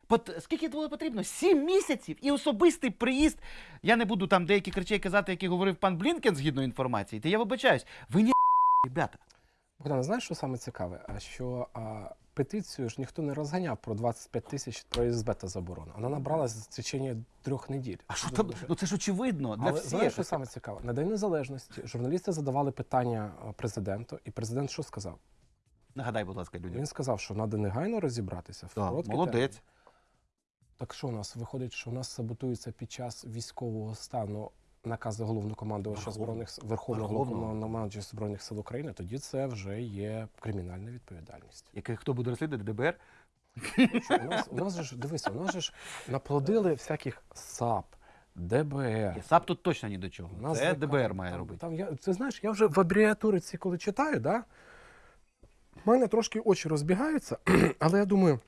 Пот- Скільки було потрібно? Сім місяців і особистий приїзд. Я не буду там деякі речей казати, які говорив пан Блінкен згідно інформації. Та я вибачаюсь. Ви не ребята. Богдан, знаєш, що саме цікаве? А що а, петицію ж ніхто не розганяв про 25 тисяч про СБ та заборону. Вона набралась в течение трьох неділь. А що там? Ну це ж очевидно для Але всіх. знаєш, що саме цікаве? На День Незалежності журналісти задавали питання а, президенту, і президент що сказав? Нагадай, будь ласка, людям. Він сказав, що треба негайно розібратися. В Так, короткий молодець. термін. Так що у нас виходить, що у нас саботується під час військового стану накази головнокомандувача збройних С- верховного Верховного. головнокомандувача збройних сил України, тоді це вже є кримінальна відповідальність. Який хто буде розслідувати ДБР? Що, у нас у нас же ж дивися, у нас же ж наплодили всяких САП, ДБР. САП тут точно ні до чого. У нас Це ДБР має там, робити. Там я, ти знаєш, я вже в абревіатури ці, коли читаю, да, в мене трошки очі розбігаються, але я думаю,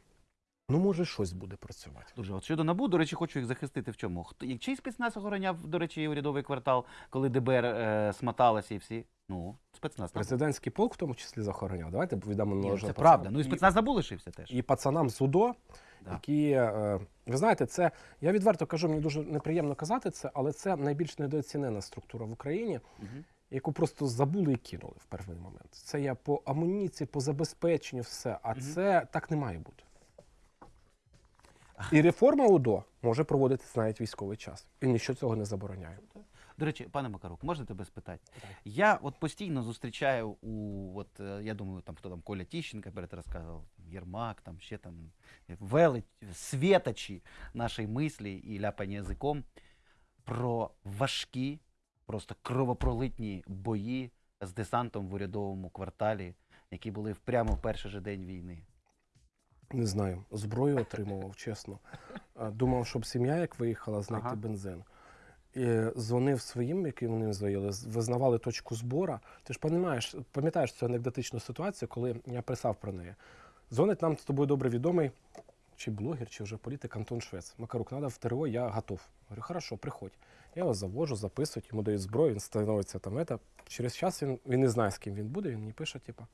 ну може щось буде працювати. Дуже от щодо НАБУ, до речі, хочу їх захистити в чому. Хто як чий спецназ охороняв, до речі, урядовий квартал, коли ДБР е, смоталося і всі. Ну, спецназ. Президентський полк в тому числі захороняв. Давайте Ні, належне Це пацанам. правда. Ну і спецназ НАБУ лишився теж. І пацанам з УДО, Да. які, е, ви знаєте, це, я відверто кажу, мені дуже неприємно казати це, але це найбільш недооцінена структура в Україні, Мгм. яку просто забули і кинули в перший момент. Це я по амуніції, по забезпеченню, все. А Мгм. це так не має бути. І реформа УДО може проводитись навіть військовий час. І нічого цього не забороняє. До речі, пане Макарук, можна тебе спитати? Я от постійно зустрічаю у, от, е, я думаю, там хто там Коля Тіщенка перед розказував, Єрмак, там ще там велич, світочі нашої мислі і ляпання язиком про важкі, просто кровопролитні бої з десантом в урядовому кварталі, які були прямо в перший же день війни. Не знаю, зброю отримував, чесно. Думав, щоб сім'я як виїхала, знайти Ага. бензин. І дзвонив своїм, які вони звоїли, визнавали точку збора. Ти ж пам'ятаєш, пам'ятаєш цю анекдотичну ситуацію, коли я писав про неї. Дзвонить нам з тобою добре відомий, чи блогер, чи вже політик Антон Швець. Макарук, треба в ТРО, я готов. Говорю, хорошо, приходь. Я його завожу, записують, йому дають зброю, він становиться там. Это. Через час він, він не знає, з ким він буде, він мені пише, типу.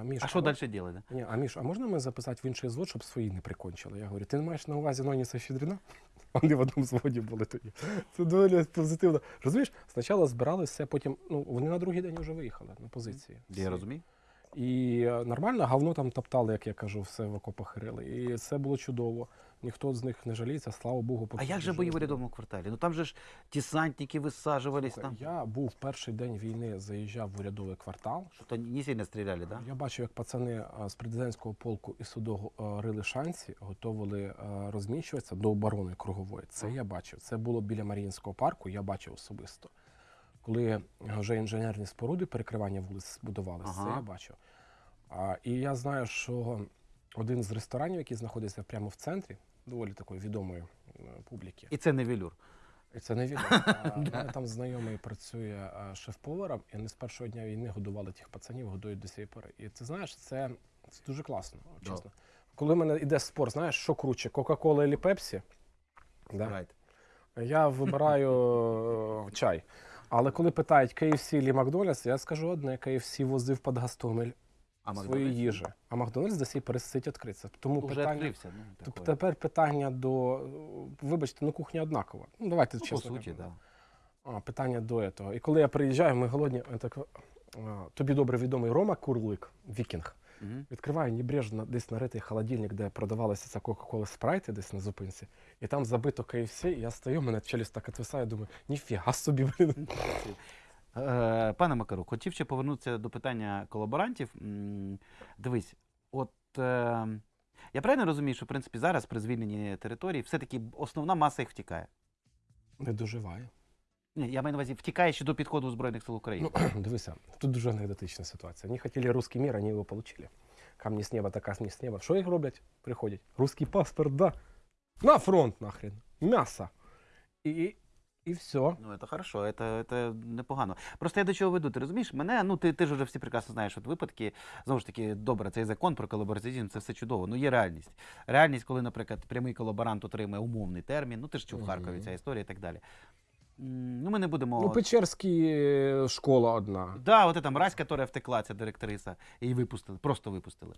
А, Міш, А що далі робити? ні, а Міш, а можна ми записати в інший звод, щоб свої не прикончили? Я говорю, ти не маєш на увазі Ноніса Щедрина? Вони в одному зводі були тоді. Це доволі позитивно. Розумієш, спочатку збиралися, потім ну, вони на другий день вже виїхали на позиції. Я розумію. І е, нормально, говно там топтали, як я кажу, все в окопах рили. І це було чудово. Ніхто з них не жаліється, слава Богу. А як же бої в урядовому кварталі? Ну там же ж десантники висаджувались там. Я був перший день війни, заїжджав в урядовий квартал. Що-то не сильно стріляли, да? Я бачив, як пацани з президентського полку і суду а, рили шанці, готували розміщуватися до оборони кругової. Це я бачив. Це було біля Маріїнського парку, я бачив особисто. Коли вже інженерні споруди перекривання вулиць будувалися, Ага. це я бачив. А, і я знаю, що один з ресторанів, який знаходиться прямо в центрі, доволі такої відомої е, публіки, І це не велюр. і це не відомо. Мене там знайомий працює шеф-поваром, і вони з першого дня війни годували тих пацанів, годують до цієї пори. І ти знаєш, це, це дуже класно, Да. чесно. Коли в мене йде спор, знаєш, що круче, Кока-Кола чи Пепсі? Да? Right. Я вибираю е, чай. Але коли питають KFC чи Макдональдс, я скажу одне: KFC возив під Гастомель А Макдональдс? їжі, а Макдональдс до сих пересить відкритися. Тому Уже питання. відкрився. Ну, Тобто такое. тепер питання до. Вибачте, ну кухня однакова. Ну, давайте Ну, по суті, да. А, питання до цього. І коли я приїжджаю, ми голодні, я так, а, тобі добре відомий Рома Курлик, вікінг. Мгм. Відкриваю небрежно десь наритий холодильник, де продавалася ця Кока-Кола спрайти десь на зупинці. І там забито KFC, і я стою, мене челюсть так отвисає, думаю, ніфіга собі, блін. Е, Пане Макарук, хотів ще повернутися до питання колаборантів. Дивись, от е, я правильно розумію, що в принципі зараз при звільненні території все-таки основна маса їх втікає. Не доживає. Ні, я маю на увазі, втікає ще до підходу Збройних сил України. Ну, дивися, тут дуже анекдотична ситуація. Вони хотіли русский мир, вони його отримали. Камні з неба, та камні з неба. Що їх роблять? Приходять. Русский паспорт, да. На фронт нахрен. М'ясо. І, і, все. Ну, це хорошо, це, це непогано. Просто я до чого веду, ти розумієш? Мене, ну ти, ти ж вже всі прекрасно знаєш, от випадки, знову ж таки, добре, цей закон про колабораціонізм, це все чудово. Ну є реальність. Реальність, коли, наприклад, прямий колаборант отримує умовний термін, ну ти ж чув в Харкові ця історія і так далі. Ну, ми не будемо. Ну, Печерський е, школа одна. Да, от ця мразь, яка втекла, ця директриса, її випустили, просто випустили.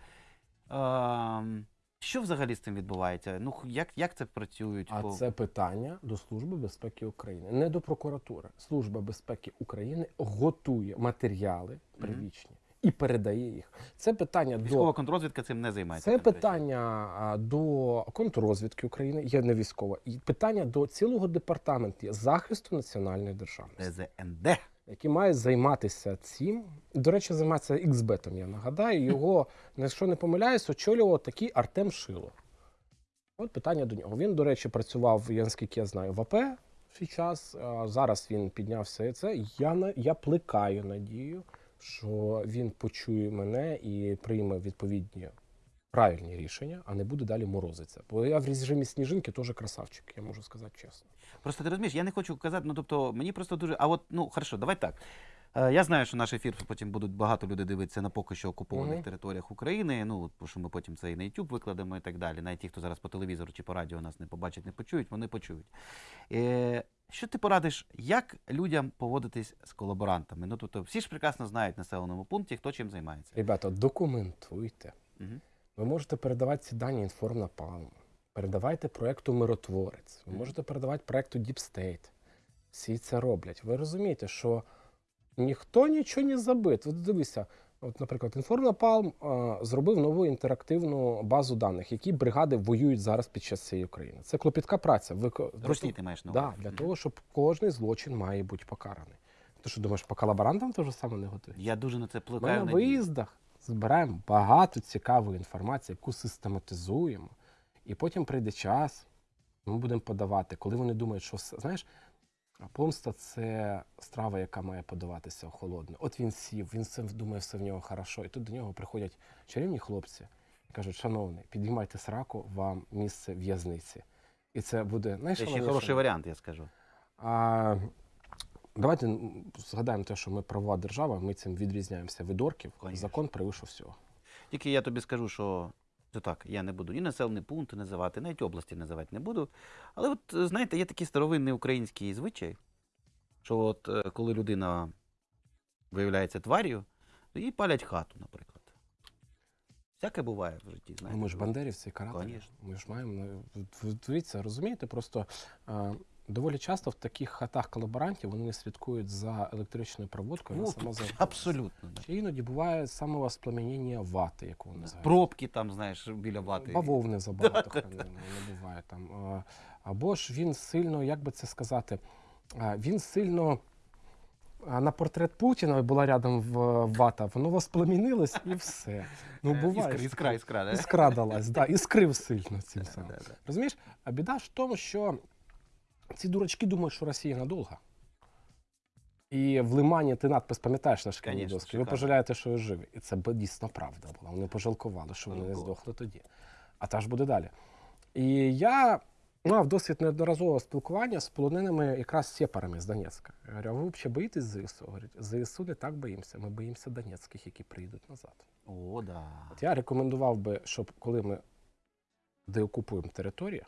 Ем, що взагалі з цим відбувається? Ну, як, як це працюють? А це питання до Служби безпеки України, не до прокуратури. Служба безпеки України готує матеріали первічні і передає їх. Це питання Військова до контррозвідка цим не займається. це питання до контррозвідки України, є не військова, і питання до цілого департаменту захисту національної державності. ДЗНД. Які мають займатися цим. До речі, займається XBET, я нагадаю. Його, якщо не помиляюсь, очолював такий Артем Шило. От питання до нього. Він, до речі, працював, я наскільки я знаю, в АП свій час. А зараз він піднявся і це. Я, я плекаю надію, що він почує мене і прийме відповідні правильні рішення, а не буде далі морозитися. Бо я в режимі сніжинки теж красавчик, я можу сказати чесно. Просто ти розумієш, я не хочу казати, ну тобто мені просто дуже. А от, ну хорошо, давай так. Е, Я знаю, що наш ефір потім будуть багато людей дивитися на поки що окупованих Мгм. територіях України. Ну, що ми потім це і на YouTube викладемо і так далі. Навіть ті, хто зараз по телевізору чи по радіо нас не побачать, не почують, вони почують. Е, що ти порадиш, як людям поводитись з колаборантами? Ну, тобто, всі ж прекрасно знають в населеному пункті, хто чим займається. Ребята, документуйте. Мгм. Ви можете передавати ці дані інформнапалм. Передавайте проекту Миротворець. Ви можете передавати проекту Deep State. Всі це роблять. Ви розумієте, що ніхто нічого не забит. От дивися, от, наприклад, Інформнапалм зробив нову інтерактивну базу даних, які бригади воюють зараз під час цієї України. Це клопітка праця. Ви Русні ти маєш на Да, для того, щоб кожний злочин має бути покараний. Ти що думаєш, по колаборантам те ж саме не готують? Я дуже на це Ми на виїздах збираємо багато цікавої інформації, яку систематизуємо, і потім прийде час, ми будемо подавати, коли вони думають, що знаєш, помста це страва, яка має подаватися холодно. От він сів, він все думає, все в нього хорошо. І тут до нього приходять чарівні хлопці і кажуть: шановний, підіймайте сраку, вам місце в'язниці. І це буде Це ще хороший варіант, я скажу. А, давайте згадаємо те, що ми правова держава, ми цим відрізняємося від орків. Конечно. Закон превише всього. Тільки я тобі скажу, що це так, я не буду ні населені пункти називати, навіть області називати не буду. Але от е, знаєте, є такий старовинний український звичай, що от е, коли людина виявляється тварію, то їй палять хату, наприклад. Всяке буває в житті, Ну, знаєте. ми ж бандерівці і карателі. Ми ж маємо. ну, Дивіться, розумієте, просто доволі часто в таких хатах колаборантів вони не слідкують за електричною проводкою. Ну, сама абсолютно. Да. Чи іноді буває самовоспламеніння вати, яку вони називають. Пробки там, знаєш, біля вати. Бавовни забагато хай не, не буває там. Або ж він сильно, як би це сказати, він сильно. На портрет Путіна була рядом в вата, воно воспламінилось і все. Ну, Е, буває. Іскра, іскра, іскра, да? Іскра далась, да, іскрив сильно цим самим. да, да. Розумієш? А біда ж в тому, що ці дурачки думають, що Росія надовго. І в Лимані ти надпис пам'ятаєш на шкільній Конечно, дошці. Ви шикарно. пожалієте, що ви живі. І це дійсно правда була. Вони пожалкували, що вони не здохли тоді. А та ж буде далі. І я мав досвід неодноразового спілкування з полоненими якраз сепарами з Донецька. Я говорю, а ви взагалі боїтесь ЗСУ? Говорять, ЗСУ не так боїмося. Ми боїмося донецьких, які прийдуть назад. О, да. От я рекомендував би, щоб коли ми деокупуємо територію,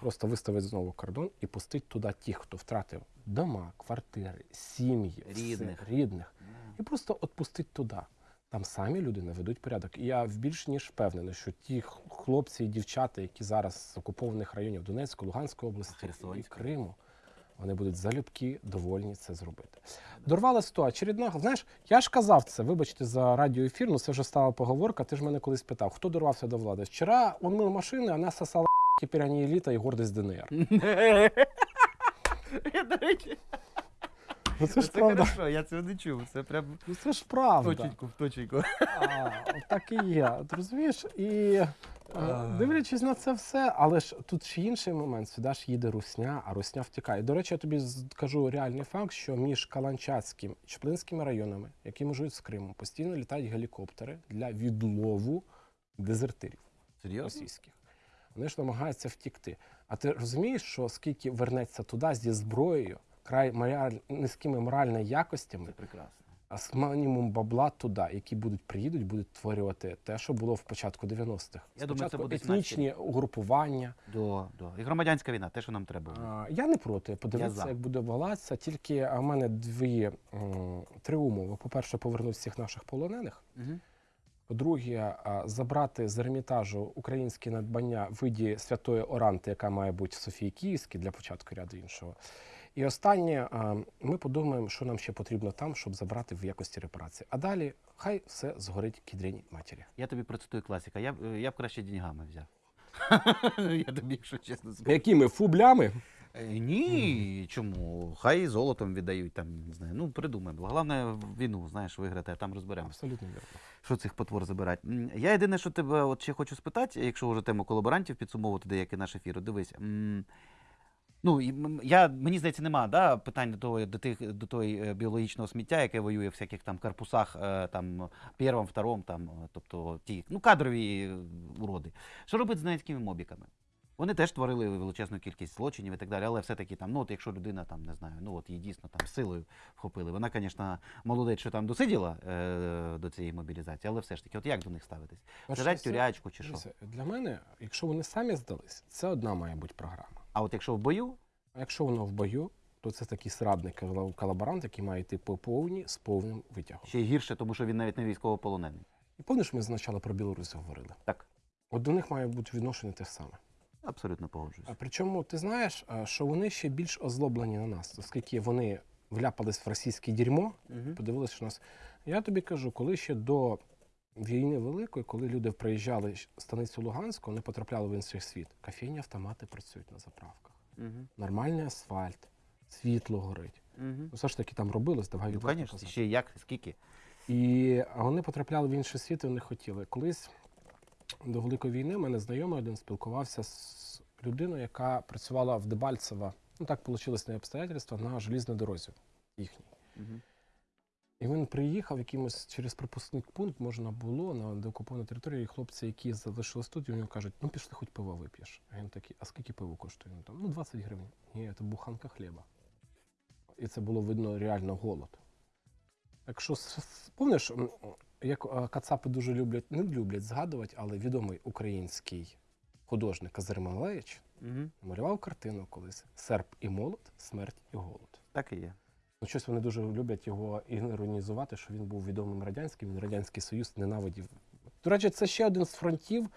просто виставити знову кордон і пустити туди тих, хто втратив дома, квартири, сім'ї, все, Рідних. рідних. І просто відпустити туди. Там самі люди наведуть порядок. І я більш ніж впевнений, що ті хлопці і дівчата, які зараз з окупованих районів Донецької, Луганської області і Криму, вони будуть залюбки довольні це зробити. Дорвала ситуація. Очередна, знаєш, я ж казав це, вибачте за радіоефір, ну це вже стала поговорка. Ти ж мене колись питав, хто дорвався до влади? Вчора он мив машини, а нас сосала тепер ані еліта і гордість ДНР. Я, до речі, Ну це ж це правда. хорошо, я цього не чув. Це прям Ну це ж правда. точеньку в точеньку. А, так і є. От розумієш? І е, дивлячись на це все, але ж тут ще інший момент. Сюди ж їде русня, а русня втікає. До речі, я тобі скажу реальний факт, що між Каланчацьким і Чеплинськими районами, які межують з Кримом, постійно літають гелікоптери для відлову дезертирів Серйозно? російських. Вони ж намагаються втікти. А ти розумієш, що скільки вернеться туди зі зброєю, край мораль... низькими моральними якостями, Це прекрасно. а з мінімум бабла туди, які будуть приїдуть, будуть створювати те, що було в початку 90-х. Я думаю, це буде етнічні угрупування. До, до. І громадянська війна, те, що нам треба. А, Я не проти подивитися, як буде валатися. Тільки в мене дві три умови. По-перше, повернути всіх наших полонених. Угу. По-друге, забрати з Ермітажу українські надбання в виді святої Оранти, яка має бути в Софії Київській для початку ряду іншого. І останнє, ми подумаємо, що нам ще потрібно там, щоб забрати в якості репарації. А далі хай все згорить кідріній матері. Я тобі процитую класика. Я, б- я б краще деньгами взяв. я тобі, якщо чесно скажу. Якими фублями? Е, Ні, чому? Хай золотом віддають, там, не знаю. Ну, придумаємо. Головне війну, знаєш, виграти, а там розберемося. Абсолютно вірно. Що цих потвор забирати? Я єдине, що тебе от ще хочу спитати, якщо вже тему колаборантів підсумовувати деякий наш ефір, дивись. Ну, я, мені здається, нема да, питань до того, до тих, до того е, біологічного сміття, яке воює в всяких там корпусах, е, там, первом, втором, там, тобто ті, ну, кадрові уроди. Що робити з донецькими мобіками? Вони теж творили величезну кількість злочинів і так далі, але все-таки там, ну от якщо людина там не знаю, ну от її дійсно там силою вхопили. Вона, звісно, молодець, що там досиділа е, до цієї мобілізації, але все ж таки, от як до них ставитись? Перш Сажать тюрячку чи що? Для мене, якщо вони самі здались, це одна має бути програма. А от якщо в бою, А якщо воно в бою, то це такий срадник кол- колаборант, який має йти по повній з повним витягом. ще гірше, тому що він навіть не військовополонений. І пам'ятаєш, ми спочатку про Білорусь говорили. Так, От до них має бути відношення те саме. Абсолютно погоджуюсь. А причому ти знаєш, що вони ще більш озлоблені на нас, оскільки вони вляпались в російське дерьмо, Угу. подивилися, що нас. Я тобі кажу, коли ще до війни великої, коли люди приїжджали в станицю Луганську, вони потрапляли в інший світ. Кофейні автомати працюють на заправках. Угу. Нормальний асфальт, світло горить. Угу. Ну, все ж таки там робилось, давай Ну, звісно, ще як, скільки. І вони потрапляли в інший світ і вони хотіли. Колись до Великої війни в мене знайомий один спілкувався з людиною, яка працювала в Дебальцево. Ну так вийшло на обстоятельства на желізній дорозі їхній. Угу. І він приїхав якимось через пропускний пункт, можна було на деокупованій території. І хлопці, які залишились тут, і вони кажуть, ну пішли, хоч пиво вип'єш. А він такий, а скільки пиво коштує? Там, ну 20 гривень. Ні, це буханка хліба. І це було видно реально голод. Якщо помниш, як кацапи дуже люблять, не люблять згадувати, але відомий український художник Казар Малевич Угу. малював картину колись Серп і молот, смерть і голод. Так і є. Ну, щось вони дуже люблять його іронізувати, що він був відомим радянським, він Радянський Союз ненавидів. До речі, це ще один з фронтів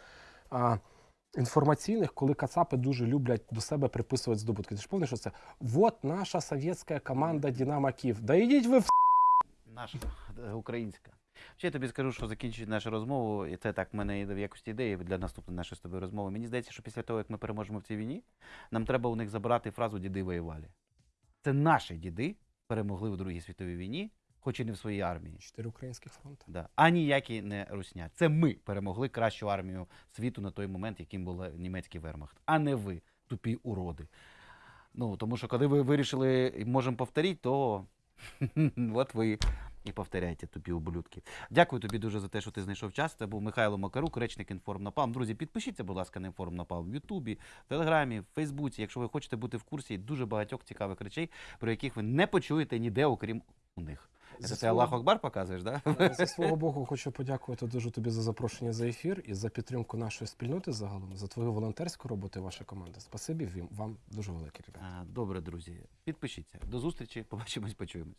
а, інформаційних, коли кацапи дуже люблять до себе приписувати здобутки. Ти ж пам'ятаєш, що це? Вот наша совєтська команда Динамо Київ. Да йдіть ви в Наша е, українська. Ще я тобі скажу, що закінчують нашу розмову, і це так в мене в якості ідеї для наступної нашої з тобою розмови. Мені здається, що після того, як ми переможемо в цій війні, нам треба у них забрати фразу діди воювали. Це наші діди перемогли в Другій світовій війні, хоч і не в своїй армії. чотири українських фронти. Да. А ніякі не русня. Це ми перемогли кращу армію світу на той момент, яким був німецький вермахт, а не ви, тупі уроди. Ну, тому що коли ви вирішили, можемо повторити, то от ви і повторяйте, тупі ублюдки. Дякую тобі дуже за те, що ти знайшов час. Це був Михайло Макарук, речник Інформнапалм. Друзі, підпишіться, будь ласка, на Інформнапалм в Ютубі, в Телеграмі, в Фейсбуці, якщо ви хочете бути в курсі дуже багатьох цікавих речей, про яких ви не почуєте ніде, окрім у них. Це ти свого- Аллах Акбар показуєш, так? Да? Зі свого боку, хочу подякувати дуже тобі за запрошення за ефір і за підтримку нашої спільноти загалом, за твою волонтерську роботу і ваша команда. Спасибі вам- вам дуже велике, ребята. Добре, друзі. Підпишіться. До зустрічі. Побачимось, почуємось.